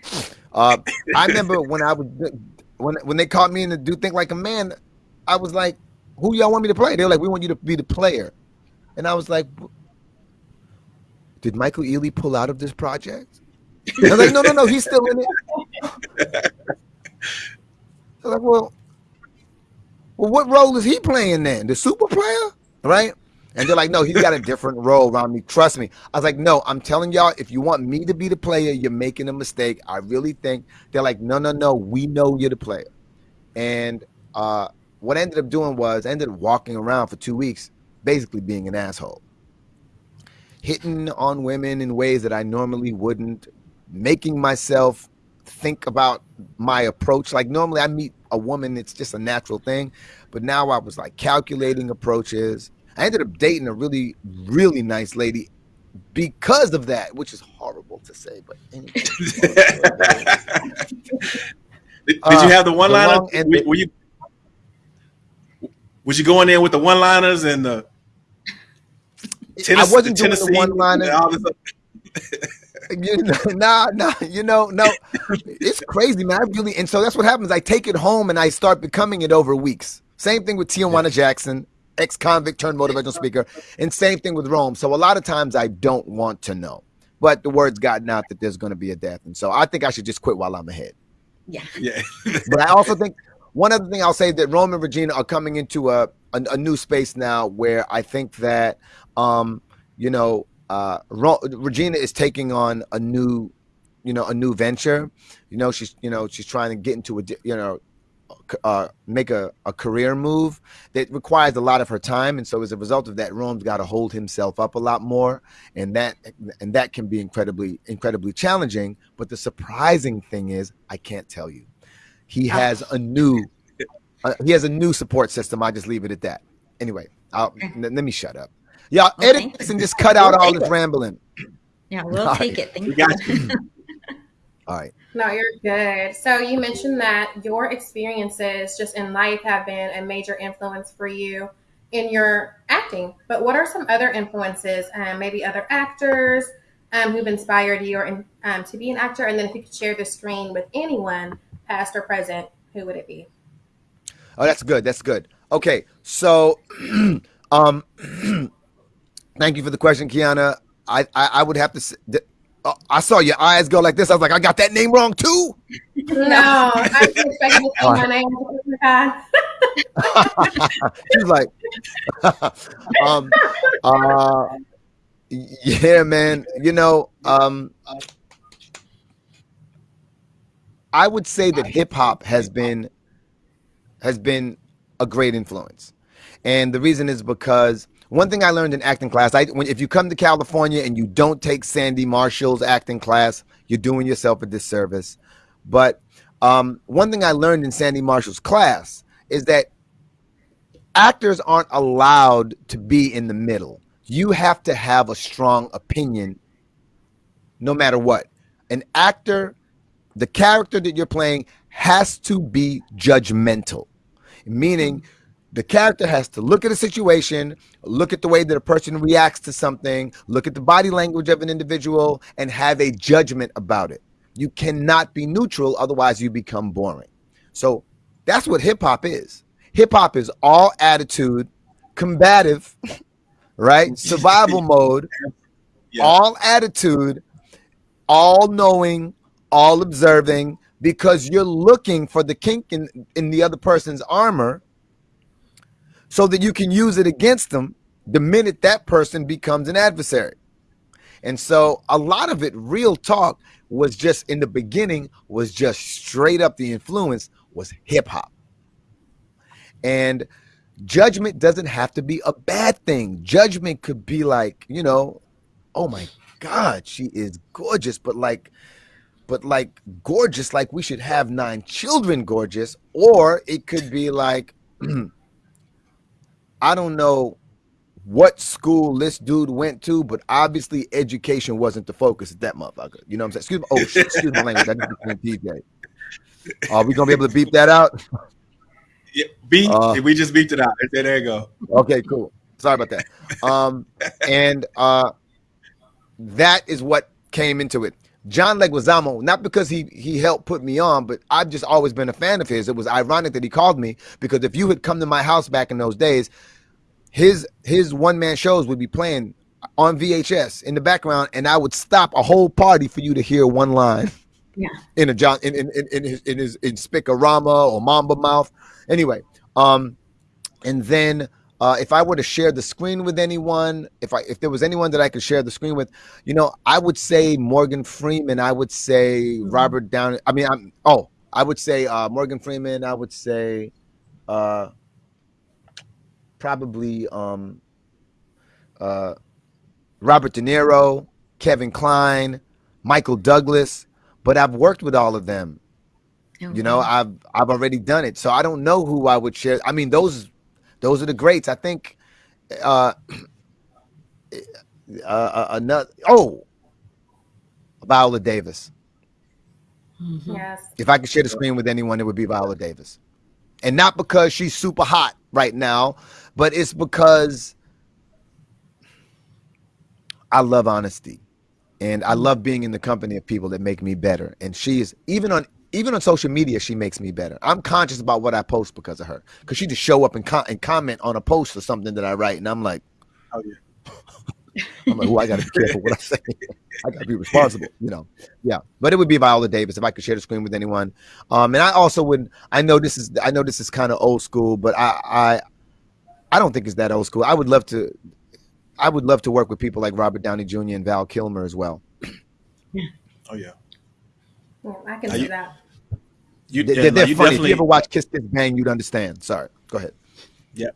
S4: Uh, I remember when I was when when they called me in to do think like a man. I was like, "Who y'all want me to play?" They were like, "We want you to be the player," and I was like, "Did Michael Ealy pull out of this project?" I was like, "No, no, no, he's still in it." I was like, "Well, well, what role is he playing then? The super player, right?" And they're like, no, he's got a different role around me. Trust me. I was like, no, I'm telling y'all, if you want me to be the player, you're making a mistake. I really think they're like, no, no, no, we know you're the player. And uh, what I ended up doing was I ended up walking around for two weeks, basically being an asshole, hitting on women in ways that I normally wouldn't, making myself think about my approach. Like normally I meet a woman, it's just a natural thing. But now I was like calculating approaches I ended up dating a really, really nice lady because of that, which is horrible to say, but anyway.
S1: did, did, you have the one liner? Uh, were, were, you was you going in with the one liners and the
S4: Tennessee, I wasn't doing the one liners. you know, nah, nah, you know, no, it's crazy, man. I really, and so that's what happens. I take it home and I start becoming it over weeks. Same thing with Tijuana Jackson ex-convict turned motivational speaker, and same thing with Rome. So a lot of times I don't want to know, but the word's gotten out that there's going to be a death, and so I think I should just quit while I'm ahead.
S2: Yeah,
S1: yeah.
S4: but I also think one other thing I'll say that Rome and Regina are coming into a a, a new space now where I think that um you know uh Ro- Regina is taking on a new you know a new venture. You know she's you know she's trying to get into a you know uh, make a, a career move that requires a lot of her time. And so as a result of that rome's got to hold himself up a lot more. And that and that can be incredibly incredibly challenging. But the surprising thing is i can't tell you he ah. has a new uh, he has a new support system i just leave it at that anyway I'll, let me shut up y'all well, edit this and just cut out all this rambling
S2: yeah we'll all take right. it thank you
S4: all right
S3: no, you're good. So you mentioned that your experiences just in life have been a major influence for you in your acting. But what are some other influences, um, maybe other actors um, who've inspired you or in, um, to be an actor? And then if you could share the screen with anyone, past or present, who would it be?
S4: Oh, that's good. That's good. Okay, so um, thank you for the question, Kiana. I, I, I would have to. Say, uh, I saw your eyes go like this. I was like, I got that name wrong too.
S3: No, I was expecting to say my name.
S4: She's like, um, uh, Yeah, man. You know, um, I would say that hip hop has been has been a great influence, and the reason is because one thing I learned in acting class, I when if you come to California and you don't take Sandy Marshall's acting class, you're doing yourself a disservice. But um, one thing I learned in Sandy Marshall's class is that actors aren't allowed to be in the middle. You have to have a strong opinion no matter what. An actor, the character that you're playing has to be judgmental, meaning the character has to look at a situation, look at the way that a person reacts to something, look at the body language of an individual, and have a judgment about it. You cannot be neutral, otherwise, you become boring. So that's what hip hop is. Hip hop is all attitude, combative, right? Survival mode, yeah. all attitude, all knowing, all observing, because you're looking for the kink in, in the other person's armor so that you can use it against them the minute that person becomes an adversary. And so a lot of it, real talk, was just in the beginning, was just straight up the influence was hip hop. And judgment doesn't have to be a bad thing. Judgment could be like, you know, oh my God, she is gorgeous, but like, but like gorgeous, like we should have nine children gorgeous. Or it could be like, I don't know what school this dude went to, but obviously education wasn't the focus of that motherfucker. You know what I'm saying? Excuse me. Oh, shit, excuse my language. I just became TJ. Are we gonna be able to beep that out?
S1: Yeah, beep. Uh, we just beeped it out. There you go.
S4: Okay, cool. Sorry about that. Um, and uh, that is what came into it. John Leguizamo, not because he he helped put me on, but I've just always been a fan of his. It was ironic that he called me because if you had come to my house back in those days, his his one man shows would be playing on VHS in the background, and I would stop a whole party for you to hear one line.
S2: Yeah.
S4: In a John in in, in his in his in Spic-O-Rama or Mambo Mouth. Anyway, um, and then uh, if I were to share the screen with anyone, if I if there was anyone that I could share the screen with, you know, I would say Morgan Freeman. I would say mm-hmm. Robert Downey. I mean, I'm oh, I would say uh, Morgan Freeman. I would say uh, probably um, uh, Robert De Niro, Kevin Kline, Michael Douglas. But I've worked with all of them. Okay. You know, I've I've already done it, so I don't know who I would share. I mean, those those are the greats. I think uh, uh, uh another oh Viola Davis.
S3: Mm-hmm. Yes.
S4: If I could share the screen with anyone, it would be Viola Davis. And not because she's super hot right now, but it's because I love honesty. And I love being in the company of people that make me better. And she is even on even on social media, she makes me better. I'm conscious about what I post because of her. Because she just show up and, com- and comment on a post or something that I write, and I'm like, oh yeah. I'm like, oh, I got to be careful what I say. I got to be responsible, you know. Yeah, but it would be Viola Davis if I could share the screen with anyone. Um, and I also would. I know this is. I know this is kind of old school, but I, I, I don't think it's that old school. I would love to. I would love to work with people like Robert Downey Jr. and Val Kilmer as well.
S1: Yeah. Oh yeah.
S3: Well, I can see that.
S4: You, they're, yeah, they're no, funny. If you ever watch Kiss Kiss Bang, you'd understand. Sorry. Go ahead.
S1: Yeah.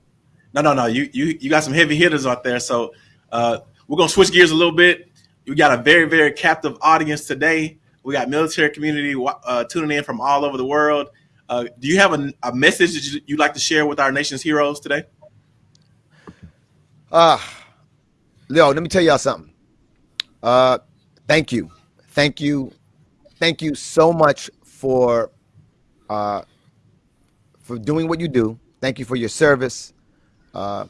S1: No, no, no. You you you got some heavy hitters out there. So uh, we're gonna switch gears a little bit. We got a very very captive audience today. We got military community uh, tuning in from all over the world. Uh, do you have a, a message that you'd like to share with our nation's heroes today?
S4: Uh, Leo, let me tell y'all something. Uh, thank you. Thank you thank you so much for uh, for doing what you do. Thank you for your service. Uh,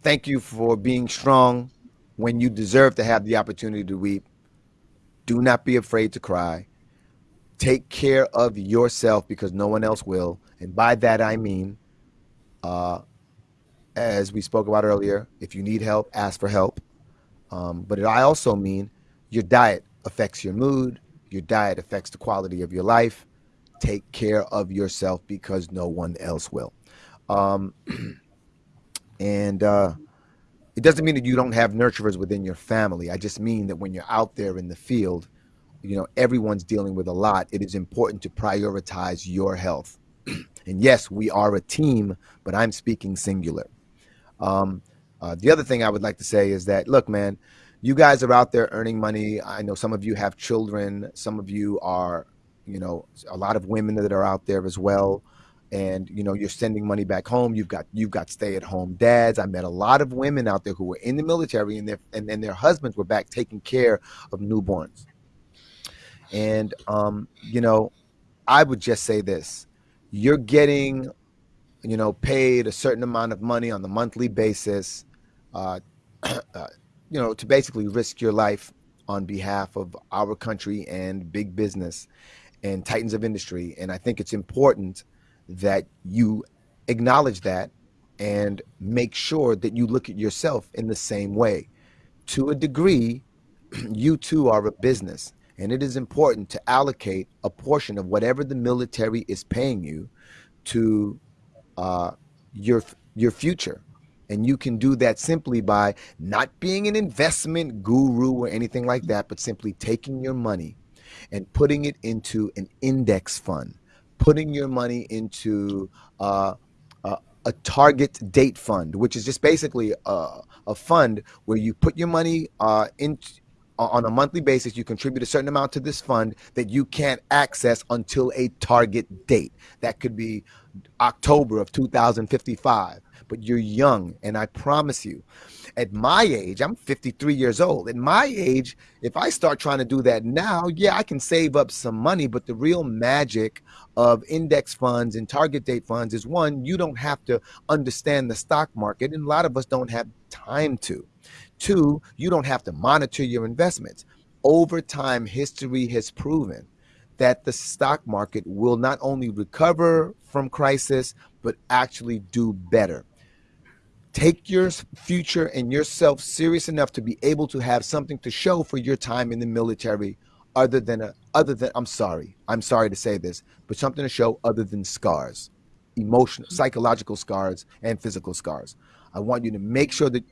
S4: thank you for being strong when you deserve to have the opportunity to weep. Do not be afraid to cry. Take care of yourself because no one else will. And by that I mean, uh, as we spoke about earlier, if you need help, ask for help. Um, but I also mean your diet affects your mood, your diet affects the quality of your life. Take care of yourself because no one else will. Um, and uh, it doesn't mean that you don't have nurturers within your family. I just mean that when you're out there in the field, you know, everyone's dealing with a lot. It is important to prioritize your health. and yes, we are a team, but I'm speaking singular. Um, uh, the other thing I would like to say is that, look, man, you guys are out there earning money. I know some of you have children. Some of you are, you know, a lot of women that are out there as well. And you know you're sending money back home. You've got you've got stay at home dads. I met a lot of women out there who were in the military and their and, and their husbands were back taking care of newborns. And um, you know i would just say this. You're getting you know paid a certain amount of money on the monthly basis. Uh, uh, you know to basically risk your life on behalf of our country and big business and titans of industry and i think it's important that you acknowledge that and make sure that you look at yourself in the same way. To a degree, you too are a business, and it is important to allocate a portion of whatever the military is paying you to uh, your your future. And you can do that simply by not being an investment guru or anything like that, but simply taking your money and putting it into an index fund putting your money into uh, uh, a target date fund, which is just basically a, a fund where you put your money uh, in on a monthly basis. You contribute a certain amount to this fund that you can't access until a target date. That could be October of 2055 but you're young. And I promise you, at my age, I'm 53 years old. At my age, if I start trying to do that now, yeah, I can save up some money. But the real magic of index funds and target date funds is one, you don't have to understand the stock market. And a lot of us don't have time to. Two, you don't have to monitor your investments. Over time, history has proven that the stock market will not only recover from crisis, but actually do better take your future and yourself serious enough to be able to have something to show for your time in the military other than a other than I'm sorry I'm sorry to say this but something to show other than scars emotional psychological scars and physical scars. I want you to make sure that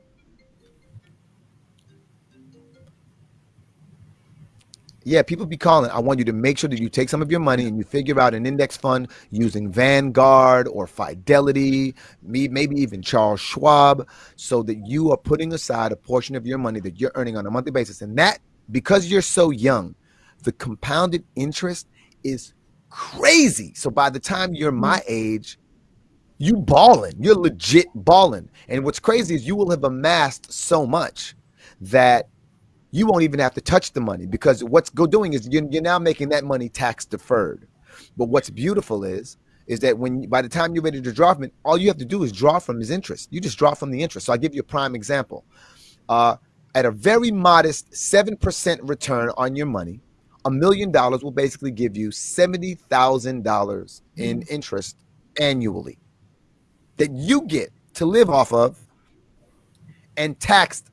S4: Yeah, people be calling. I want you to make sure that you take some of your money and you figure out an index fund using Vanguard or Fidelity, me, maybe even Charles Schwab, so that you are putting aside a portion of your money that you're earning on a monthly basis. And that, because you're so young, the compounded interest is crazy. So by the time you're my mm. age, you balling. You're legit balling. And what's crazy is you will have amassed so much that you won't even have to touch the money because what's go doing is you're, you're now making that money tax deferred. But what's beautiful is is that when by the time you're ready to draw from it, all you have to do is draw from his interest. You just draw from the interest. So I'll give you a prime example. Uh, at a very modest 7% return on your money, a million dollars will basically give you $70,000 in mm-hmm. interest annually that you get to live off of and taxed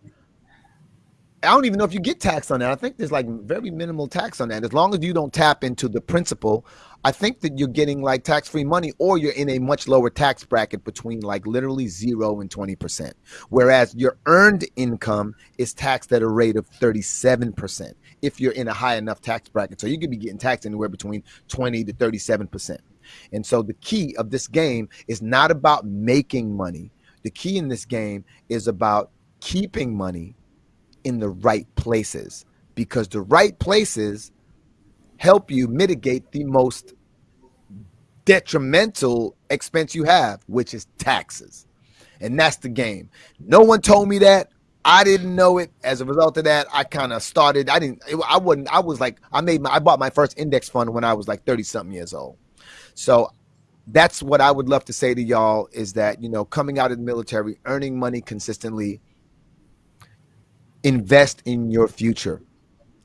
S4: I don't even know if you get taxed on that. I think there's like very minimal tax on that. As long as you don't tap into the principal, I think that you're getting like tax free money or you're in a much lower tax bracket between like literally zero and 20%. Whereas your earned income is taxed at a rate of 37% if you're in a high enough tax bracket. So you could be getting taxed anywhere between 20 to 37%. And so the key of this game is not about making money. The key in this game is about keeping money in the right places because the right places help you mitigate the most detrimental expense you have, which is taxes. And that's the game. No one told me that. I didn't know it. As a result of that, I kind of started. I didn't. I wouldn't. I was like, I made my. I bought my first index fund when I was like thirty something years old. So that's what I would love to say to y'all is that you know coming out of the military, earning money consistently, invest in your future.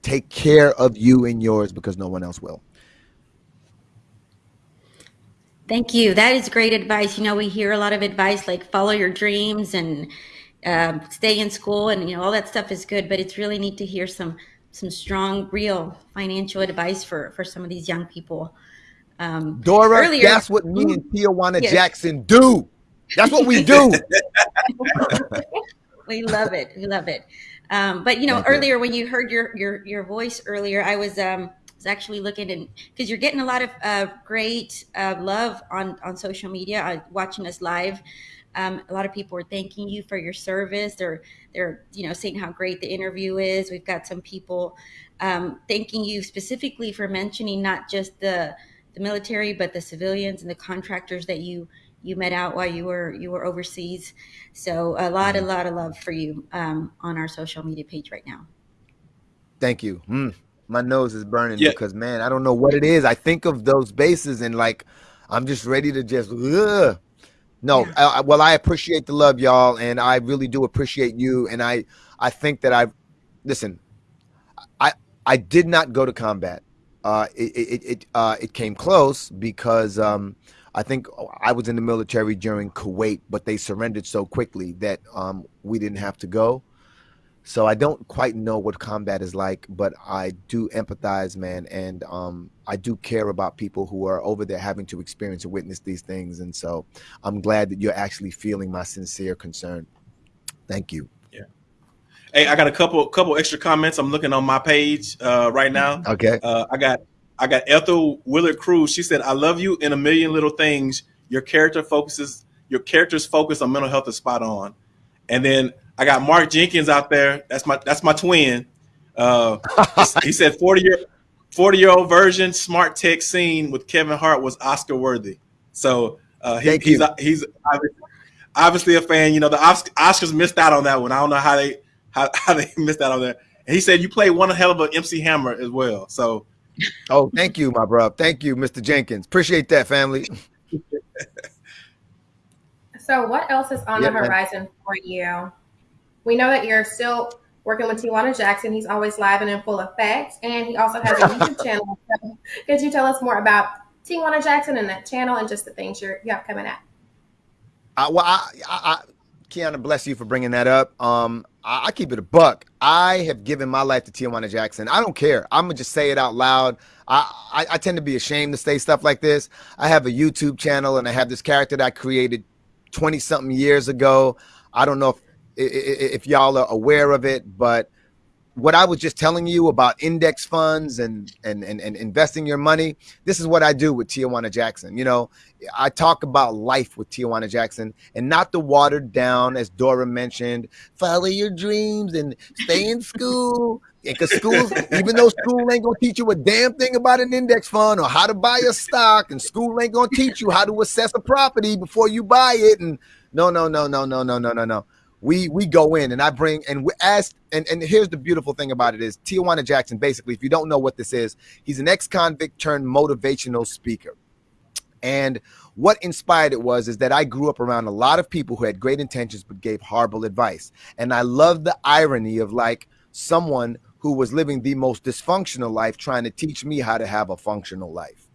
S4: Take care of you and yours because no one else will.
S2: Thank you. That is great advice. You know, we hear a lot of advice like follow your dreams and um, stay in school, and you know all that stuff is good. But it's really neat to hear some some strong, real financial advice for for some of these young people.
S4: Um, Dora, earlier, that's what me and Tijuana yes. Jackson do. That's what we do.
S2: we love it. We love it. Um, but you know,
S4: Thank you.
S2: earlier when you heard your your your voice earlier, I was um was actually looking and because you're getting a lot of uh, great uh, love on on social media, uh, watching us live. Um, a lot of people are thanking you for your service. They're they're you know saying how great the interview is. We've got some people um, thanking you specifically for mentioning not just the the military, but the civilians and the contractors that you you met out while you were you were overseas. So a lot, a
S4: Mm-hmm.
S2: lot of love for you um, on our social media page right now.
S4: Thank you. Mm, my nose is burning
S1: Yeah.
S4: because man, I don't know what it is. I think of those bases and like I'm just ready to just. Ugh. No,
S2: Yeah.
S4: I, I- well, I appreciate the love, y'all, and I really do appreciate you. And I, I think that I, listen, I, I did not go to combat. Uh, it, it, it, uh, it came close because um, I think I was in the military during Kuwait, but they surrendered so quickly that um, we didn't have to go. So I don't quite know what combat is like, but I do empathize, man, and um, I do care about people who are over there having to experience and witness these things. And so I'm glad that you're actually feeling my sincere concern. Thank you. Yeah.
S1: Hey, I got a couple couple extra comments. I'm looking on my page uh, right now.
S4: Okay.
S1: Uh, I got I got Ethel Willard Cruz. She said, "I love you in a million little things. Your character focuses your character's focus on mental health is spot on." And then I got Mark Jenkins out there. That's my that's my twin. Uh, he said, "40 year 40 year old version smart tech scene with Kevin Hart was Oscar worthy." So uh, he, he's
S4: you.
S1: he's obviously, a fan. You know, the Os- Oscars missed out on that one. I don't know how they how, how they missed out on that. And he said you played one hell of a MC Hammer as well. So
S4: Oh, thank you, my bro. Thank you, Mr. Jenkins. Appreciate that, family.
S3: So, what else is on
S4: Yeah,
S3: the
S4: man.
S3: horizon for you? We know that you're still working with Tijuana Jackson. He's always live and in full effect, and he also has a YouTube channel. So could you tell us more about Tijuana Jackson and that channel and just the things you're, you have coming out?
S4: I, well, I, I, I, Kiana, bless you for bringing that up. Um, I, I keep it a buck. I have given my life to Tijuana Jackson. I don't care. I'm gonna just say it out loud. I, I, I tend to be ashamed to say stuff like this. I have a YouTube channel and I have this character that I created 20 something years ago. I don't know if if y'all are aware of it, but what I was just telling you about index funds and and and, and investing your money, this is what I do with Tijuana Jackson. You know, I talk about life with Tijuana Jackson and not the watered down, as Dora mentioned, follow your dreams and stay in school. Because schools, even though school ain't gonna teach you a damn thing about an index fund or how to buy a stock, and school ain't gonna teach you how to assess a property before you buy it. And no, no, no, no, no, no, no, no, no. We we go in and I bring and we ask and and here's the beautiful thing about it is Tijuana Jackson. Basically, if you don't know what this is, he's an ex-convict turned motivational speaker. And what inspired it was is that I grew up around a lot of people who had great intentions but gave horrible advice. And I love the irony of like someone who was living the most dysfunctional life trying to teach me how to have a functional life.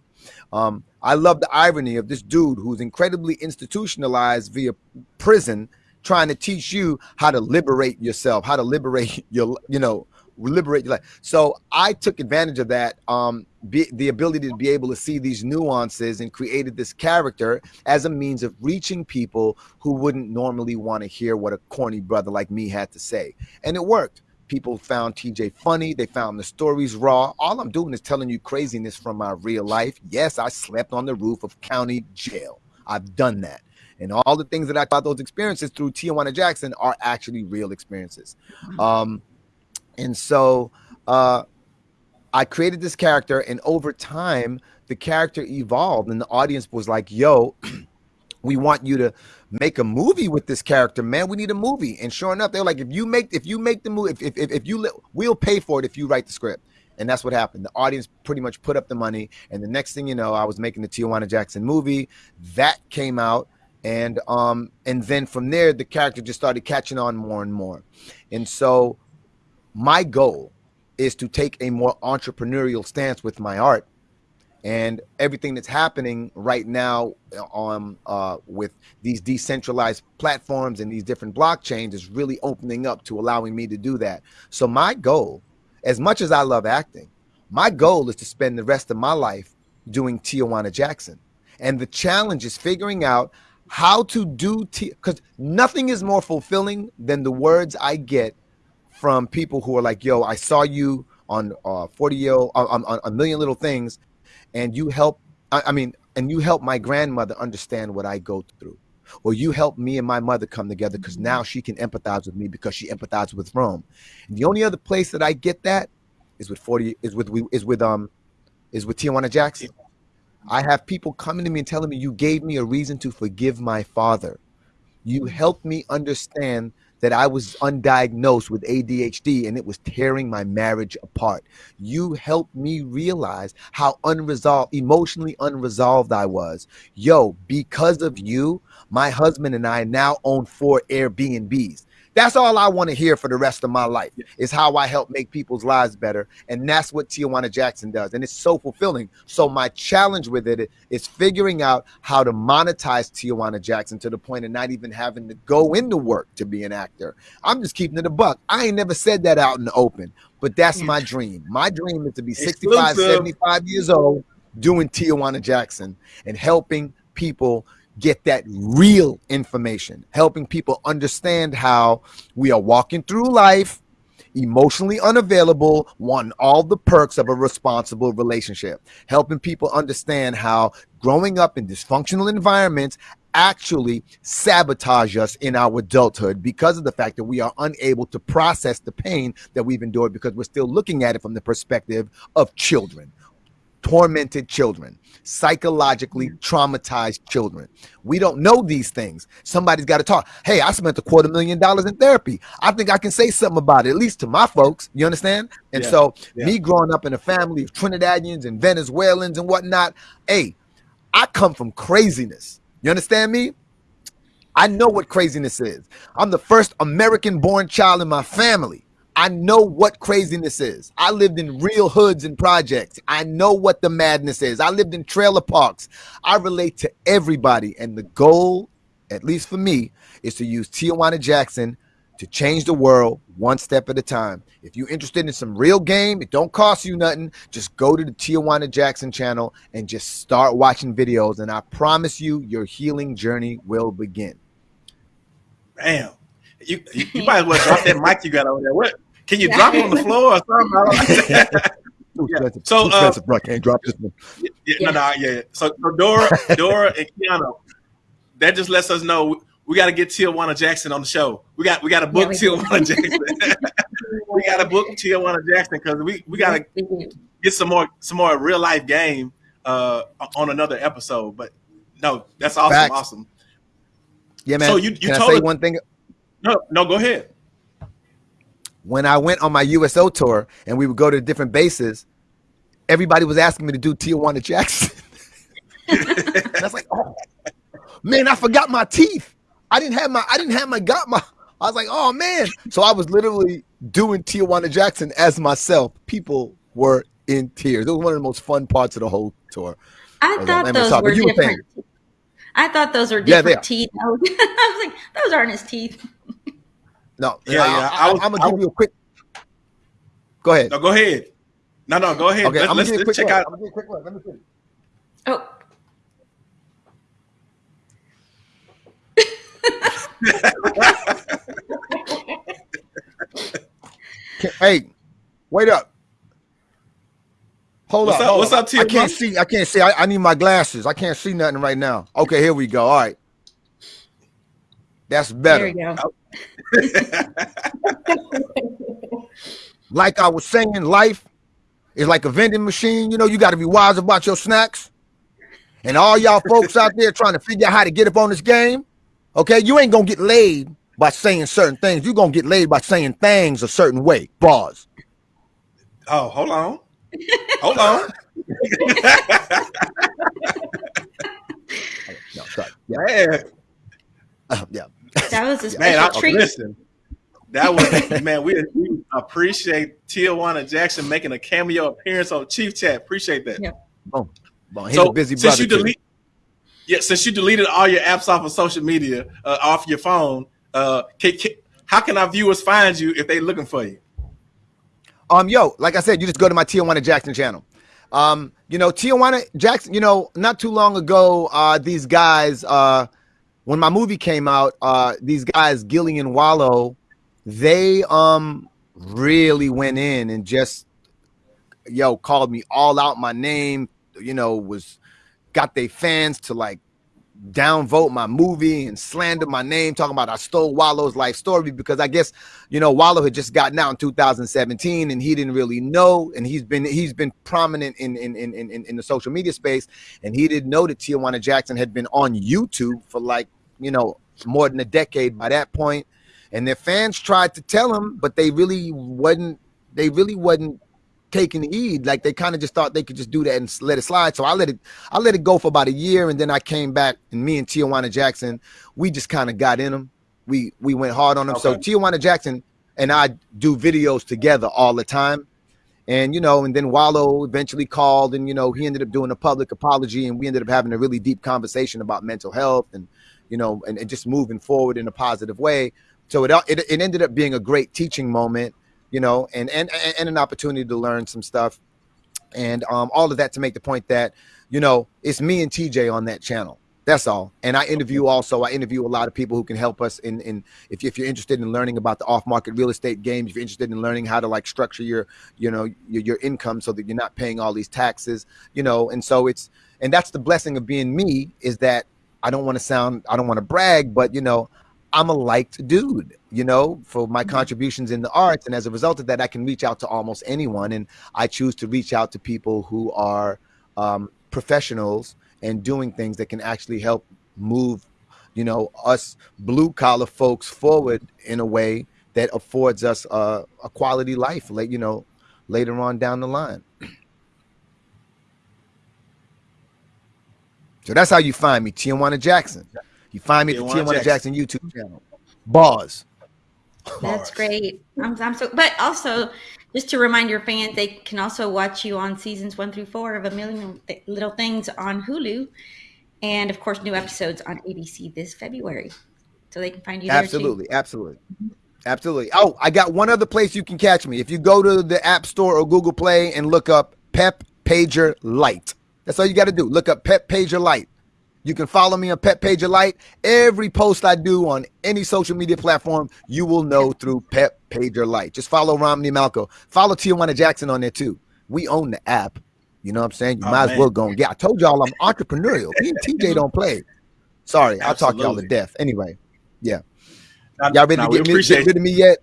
S4: Um, I love the irony of this dude who's incredibly institutionalized via prison trying to teach you how to liberate yourself, how to liberate your, you know, liberate your life. So I took advantage of that, um, be, the ability to be able to see these nuances and created this character as a means of reaching people who wouldn't normally want to hear what a corny brother like me had to say. And it worked. People found TJ funny. They found the stories raw. All I'm doing is telling you craziness from my real life. Yes, I slept on the roof of county jail. I've done that. And all the things that I thought those experiences through Tijuana Jackson are actually real experiences. Um, and so uh, I created this character, and over time, the character evolved, and the audience was like, yo, we want you to make a movie with this character, man. We need a movie. And sure enough, they're like, if you make if you make the movie, if if, if, if you we'll pay for it if you write the script. And that's what happened. The audience pretty much put up the money. And the next thing you know, I was making the Tijuana Jackson movie. That came out. And um, and then from there, the character just started catching on more and more. And so my goal is to take a more entrepreneurial stance with my art. And everything that's happening right now on uh, with these decentralized platforms and these different blockchains is really opening up to allowing me to do that. So my goal as much as i love acting my goal is to spend the rest of my life doing tijuana jackson. And the challenge is figuring out how to do because nothing is more fulfilling than the words I get from people who are like, "Yo, I saw you on uh, 40 year uh, on, on a million little things, and you help. I, I mean, and you help my grandmother understand what I go through." Or you help me and my mother come together because now she can empathize with me because she empathized with Rome. And the only other place that I get that is with 40 is with is with um is with Tijuana Jackson. I have people coming to me and telling me you gave me a reason to forgive my father. You helped me understand that I was undiagnosed with ADHD and it was tearing my marriage apart. You helped me realize how unresolved, emotionally unresolved I was. Yo, because of you, my husband and I now own four Airbnbs. That's all I want to hear for the rest of my life is how I help make people's lives better. And that's what Tijuana Jackson does. And it's so fulfilling. So my challenge with it is figuring out how to monetize Tijuana Jackson to the point of not even having to go into work to be an actor. I'm just keeping it a buck. I ain't never said that out in the open, but that's my dream. My dream is to be 65, 75 years old doing Tijuana Jackson and helping people get that real information, helping people understand how we are walking through life emotionally unavailable, wanting all the perks of a responsible relationship, helping people understand how growing up in dysfunctional environments actually sabotage us in our adulthood because of the fact that we are unable to process the pain that we've endured because we're still looking at it from the perspective of children tormented children, psychologically mm. traumatized children. We don't know these things. Somebody's got to talk. Hey, I spent a quarter million dollars in therapy. I think I can say something about it, at least to my folks. You understand? And yeah, so, yeah. me growing up in a family of Trinidadians and Venezuelans and whatnot, hey, I come from craziness. You understand me? I know what craziness is. I'm the first American born child in my family. I know what craziness is. I lived in real hoods and projects. I know what the madness is. I lived in trailer parks. I relate to everybody. And the goal, at least for me, is to use Tijuana Jackson to change the world one step at a time. If you're interested in some real game, it don't cost you nothing. Just go to the Tijuana Jackson channel and just start watching videos. And I promise you, your healing journey will begin.
S1: Bam. You, you, you might as well drop that mic you got over there. What can you drop it on the floor or something? yeah. So, uh,
S4: bro, can't drop this one.
S1: Yeah, yeah. No, no, yeah. So, so Dora, Dora, and Kiana, that just lets us know we got to get Tijuana Jackson on the show. We got we got to book yeah, Tijuana Jackson. we got to book Tijuana Jackson because we we got to get some more some more real life game uh, on another episode. But no, that's awesome, Facts. awesome.
S4: Yeah, man. So you you Can told I say us, one thing.
S1: No, no, go ahead
S4: when I went on my USO tour and we would go to different bases, everybody was asking me to do Tijuana Jackson. and I was like, oh man, I forgot my teeth. I didn't have my I didn't have my got my I was like, oh man. So I was literally doing Tijuana Jackson as myself. People were in tears. It was one of the most fun parts of the whole tour.
S2: I, thought those were different. Were I thought those were different yeah, teeth. I was like, those aren't his teeth.
S4: No, yeah, yeah. I, am gonna give you a quick. Go ahead.
S1: No, go ahead. No, no, go ahead. Okay, Let, I'm gonna give you a quick check look. out. I'm gonna give a quick look. Let me see. Oh.
S4: hey, wait up. Hold
S1: what's
S4: up. Up?
S1: What's up,
S4: T? I can't see. I can't see. I, I, need my glasses. I can't see nothing right now. Okay, here we go. All right. That's better. There you go. like I was saying, life is like a vending machine. You know, you got to be wise about your snacks. And all y'all folks out there trying to figure out how to get up on this game, okay, you ain't gonna get laid by saying certain things. You're gonna get laid by saying things a certain way. Bars.
S1: Oh, hold on. hold on.
S4: no, sorry. Yeah.
S2: Uh, yeah. That was a special
S1: man,
S2: I, treat.
S1: Listen, that was man. We, we, appreciate Tijuana Jackson making a cameo appearance on Chief Chat. Appreciate that. Yeah.
S4: Oh, he's so, a busy
S1: since you delete, yeah, since you deleted all your apps off of social media, uh, off your phone, uh, can, can, how can our viewers find you if they're looking for you?
S4: Um, yo, like I said, you just go to my Tijuana Jackson channel. Um, you know, Tijuana Jackson. You know, not too long ago, uh, these guys, uh, when my movie came out, uh, these guys, Gillie and Wallo, they um really went in and just yo called me all out my name. You know, was got their fans to like downvote my movie and slander my name, talking about I stole Wallo's life story because I guess you know Wallo had just gotten out in 2017 and he didn't really know, and he's been he's been prominent in in in in, in the social media space, and he didn't know that Tijuana Jackson had been on YouTube for like you know more than a decade by that point, and their fans tried to tell him, but they really wasn't they really wasn't taking heed. Like they kind of just thought they could just do that and let it slide. So I let it, I let it go for about a year, and then I came back, and me and Tijuana Jackson, we just kind of got in them. We we went hard on them. Okay. So Tijuana Jackson and I do videos together all the time. And you know, and then Wallo eventually called, and you know, he ended up doing a public apology, and we ended up having a really deep conversation about mental health and you know, and, and just moving forward in a positive way. So it, it it ended up being a great teaching moment you know, and and and an opportunity to learn some stuff, and um, all of that to make the point that you know it's me and TJ on that channel. That's all. And I interview also. I interview a lot of people who can help us in in if, if you're interested in learning about the off market real estate game, if you're interested in learning how to like structure your you know your, your income so that you're not paying all these taxes, you know. And so it's and that's the blessing of being me is that I don't want to sound I don't want to brag, but you know I'm a liked dude, you know, for my mm-hmm. contributions in the arts. And as a result of that, I can reach out to almost anyone. And I choose to reach out to people who are um, professionals and doing things that can actually help move, you know, us blue collar folks forward in a way that affords us a, a quality life, like, you know, later on down the line. So that's how you find me, Tijuana Jackson. You find me at the Tijuana Jackson. Jackson YouTube channel. Bars.
S2: That's great. I'm, I'm so, but also just to remind your fans, they can also watch you on seasons one through four of A Million Little Things on Hulu, and of course, new episodes on ABC this February. So they can find you. There.
S4: Absolutely, absolutely, absolutely. Oh, I got one other place you can catch me. If you go to the App Store or Google Play and look up Pep Pager Light, that's all you got to do. Look up Pep Pager Light. You can follow me on Pep Pager Light. Every post I do on any social media platform, you will know through Pep Pager Light. Just follow Romany Malco. Follow Tijuana Jackson on there too. We own the app. You know what I'm saying? You oh, might man. as well go and yeah. I told y'all I'm entrepreneurial. Me and TJ don't play. Sorry, I'll talk y'all to death. Anyway, yeah. Y'all ready to get, me, get rid of me yet?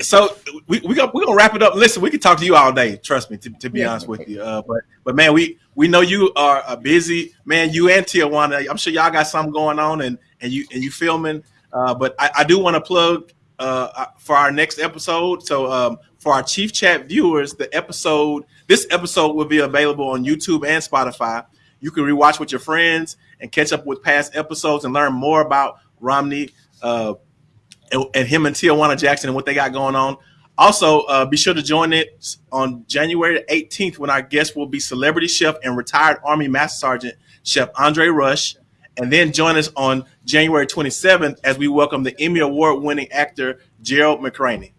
S1: So we we gonna we gonna wrap it up. Listen, we can talk to you all day. Trust me, to, to be yeah. honest with you. Uh, but but man, we we know you are a busy man. You and Tijuana. I'm sure y'all got something going on, and and you and you filming. Uh, but I, I do want to plug uh, uh, for our next episode. So um, for our Chief Chat viewers, the episode this episode will be available on YouTube and Spotify. You can rewatch with your friends and catch up with past episodes and learn more about Romany. Uh, and, and him and Tijuana Jackson and what they got going on. Also, uh, be sure to join it on January 18th when our guest will be celebrity chef and retired Army Master Sergeant Chef Andre Rush. And then join us on January 27th as we welcome the Emmy Award winning actor Gerald McRaney.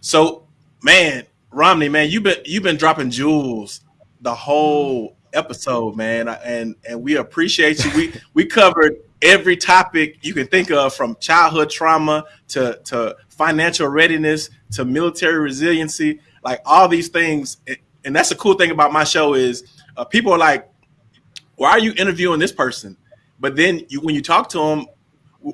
S1: So, man, Romany, man, you've been you've been dropping jewels the whole episode, man, and and we appreciate you. We we covered every topic you can think of from childhood trauma to, to financial readiness to military resiliency like all these things. And that's the cool thing about my show is uh, people are like why are you interviewing this person? But then you, when you talk to them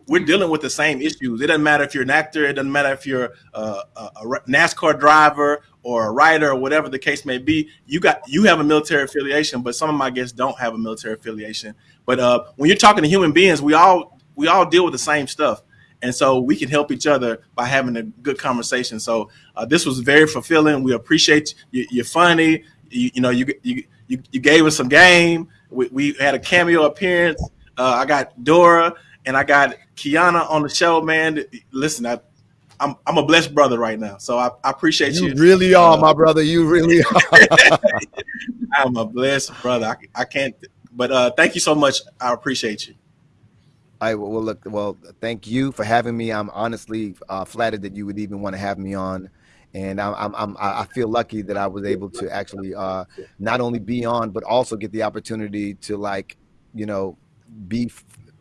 S1: we're dealing with the same issues. It doesn't matter if you're an actor it doesn't matter if you're a, a nascar driver or a writer or whatever the case may be. You got you have a military affiliation but some of my guests don't have a military affiliation but uh, when you're talking to human beings, we all we all deal with the same stuff, and so we can help each other by having a good conversation. So uh, this was very fulfilling. We appreciate you. You're funny. You, you know, you, you you gave us some game. We, we had a cameo appearance. Uh, I got Dora and I got Kiana on the show. Man, listen, I, I'm I'm a blessed brother right now, so I, I appreciate you.
S4: You really are, uh, my brother. You really are.
S1: I'm a blessed brother. I, I can't but uh, thank you so much. I appreciate you.
S4: I will look. Well, thank you for having me. I'm honestly uh, flattered that you would even want to have me on, and I'm, I'm, I'm feel lucky that I was able to actually uh, not only be on, but also get the opportunity to like, you know, be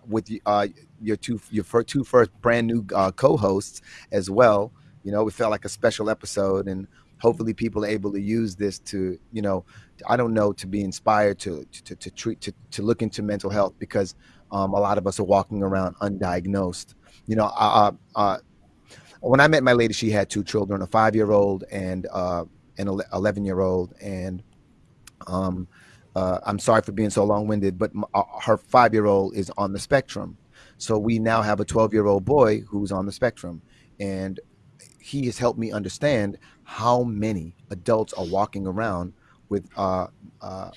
S4: with uh, your two your first, two first brand new uh, co-hosts as well. You know, it felt like a special episode, and hopefully people are able to use this to you know i don't know to be inspired to to, to treat to, to look into mental health because um, a lot of us are walking around undiagnosed. You know when i met my lady she had two children a five year old and uh, an 11 year old and um, uh, i'm sorry for being so long-winded but uh, her five year old is on the spectrum. So we now have a 12 year old boy who's on the spectrum and he has helped me understand how many adults are walking around with uh, uh,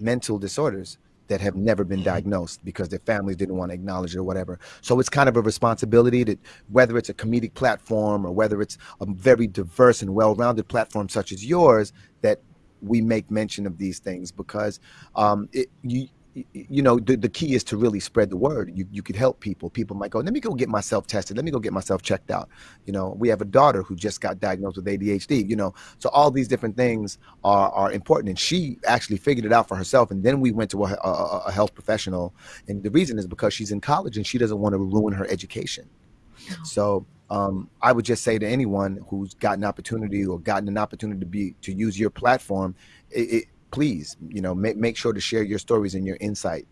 S4: mental disorders that have never been diagnosed because their families didn't want to acknowledge it or whatever. So it's kind of a responsibility that whether it's a comedic platform or whether it's a very diverse and well-rounded platform such as yours, that we make mention of these things because um, it, you you know the, the key is to really spread the word. You, you could help people. People might go let me go get myself tested. Let me go get myself checked out. You know we have a daughter who just got diagnosed with adhd you know. So all these different things are, are important and she actually figured it out for herself and then we went to a, a, a health professional. And the reason is because she's in college and she doesn't want to ruin her education. So um, I would just say to anyone who's gotten an opportunity or gotten an opportunity to be to use your platform, it, it, please, you know, make make sure to share your stories and your insight.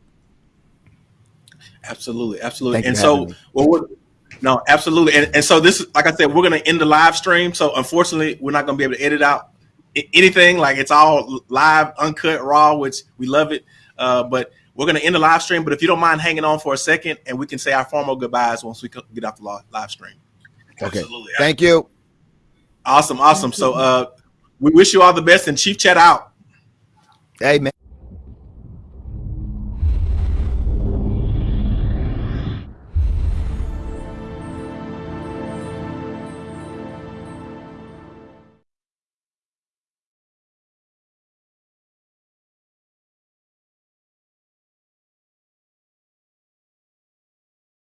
S1: Absolutely, absolutely. and so, well, we're, no, absolutely. And, and so this is like I said, we're going to end the live stream. So unfortunately, we're not going to be able to edit out anything. Like it's all live, uncut, raw, which we love it. Uh, but we're going to end the live stream. But if you don't mind hanging on for a second, and we can say our formal goodbyes once we get off the live stream.
S4: Okay. Absolutely. Thank you.
S1: Awesome, awesome. So uh, we wish you all the best, and Chief Chat out.
S4: Man.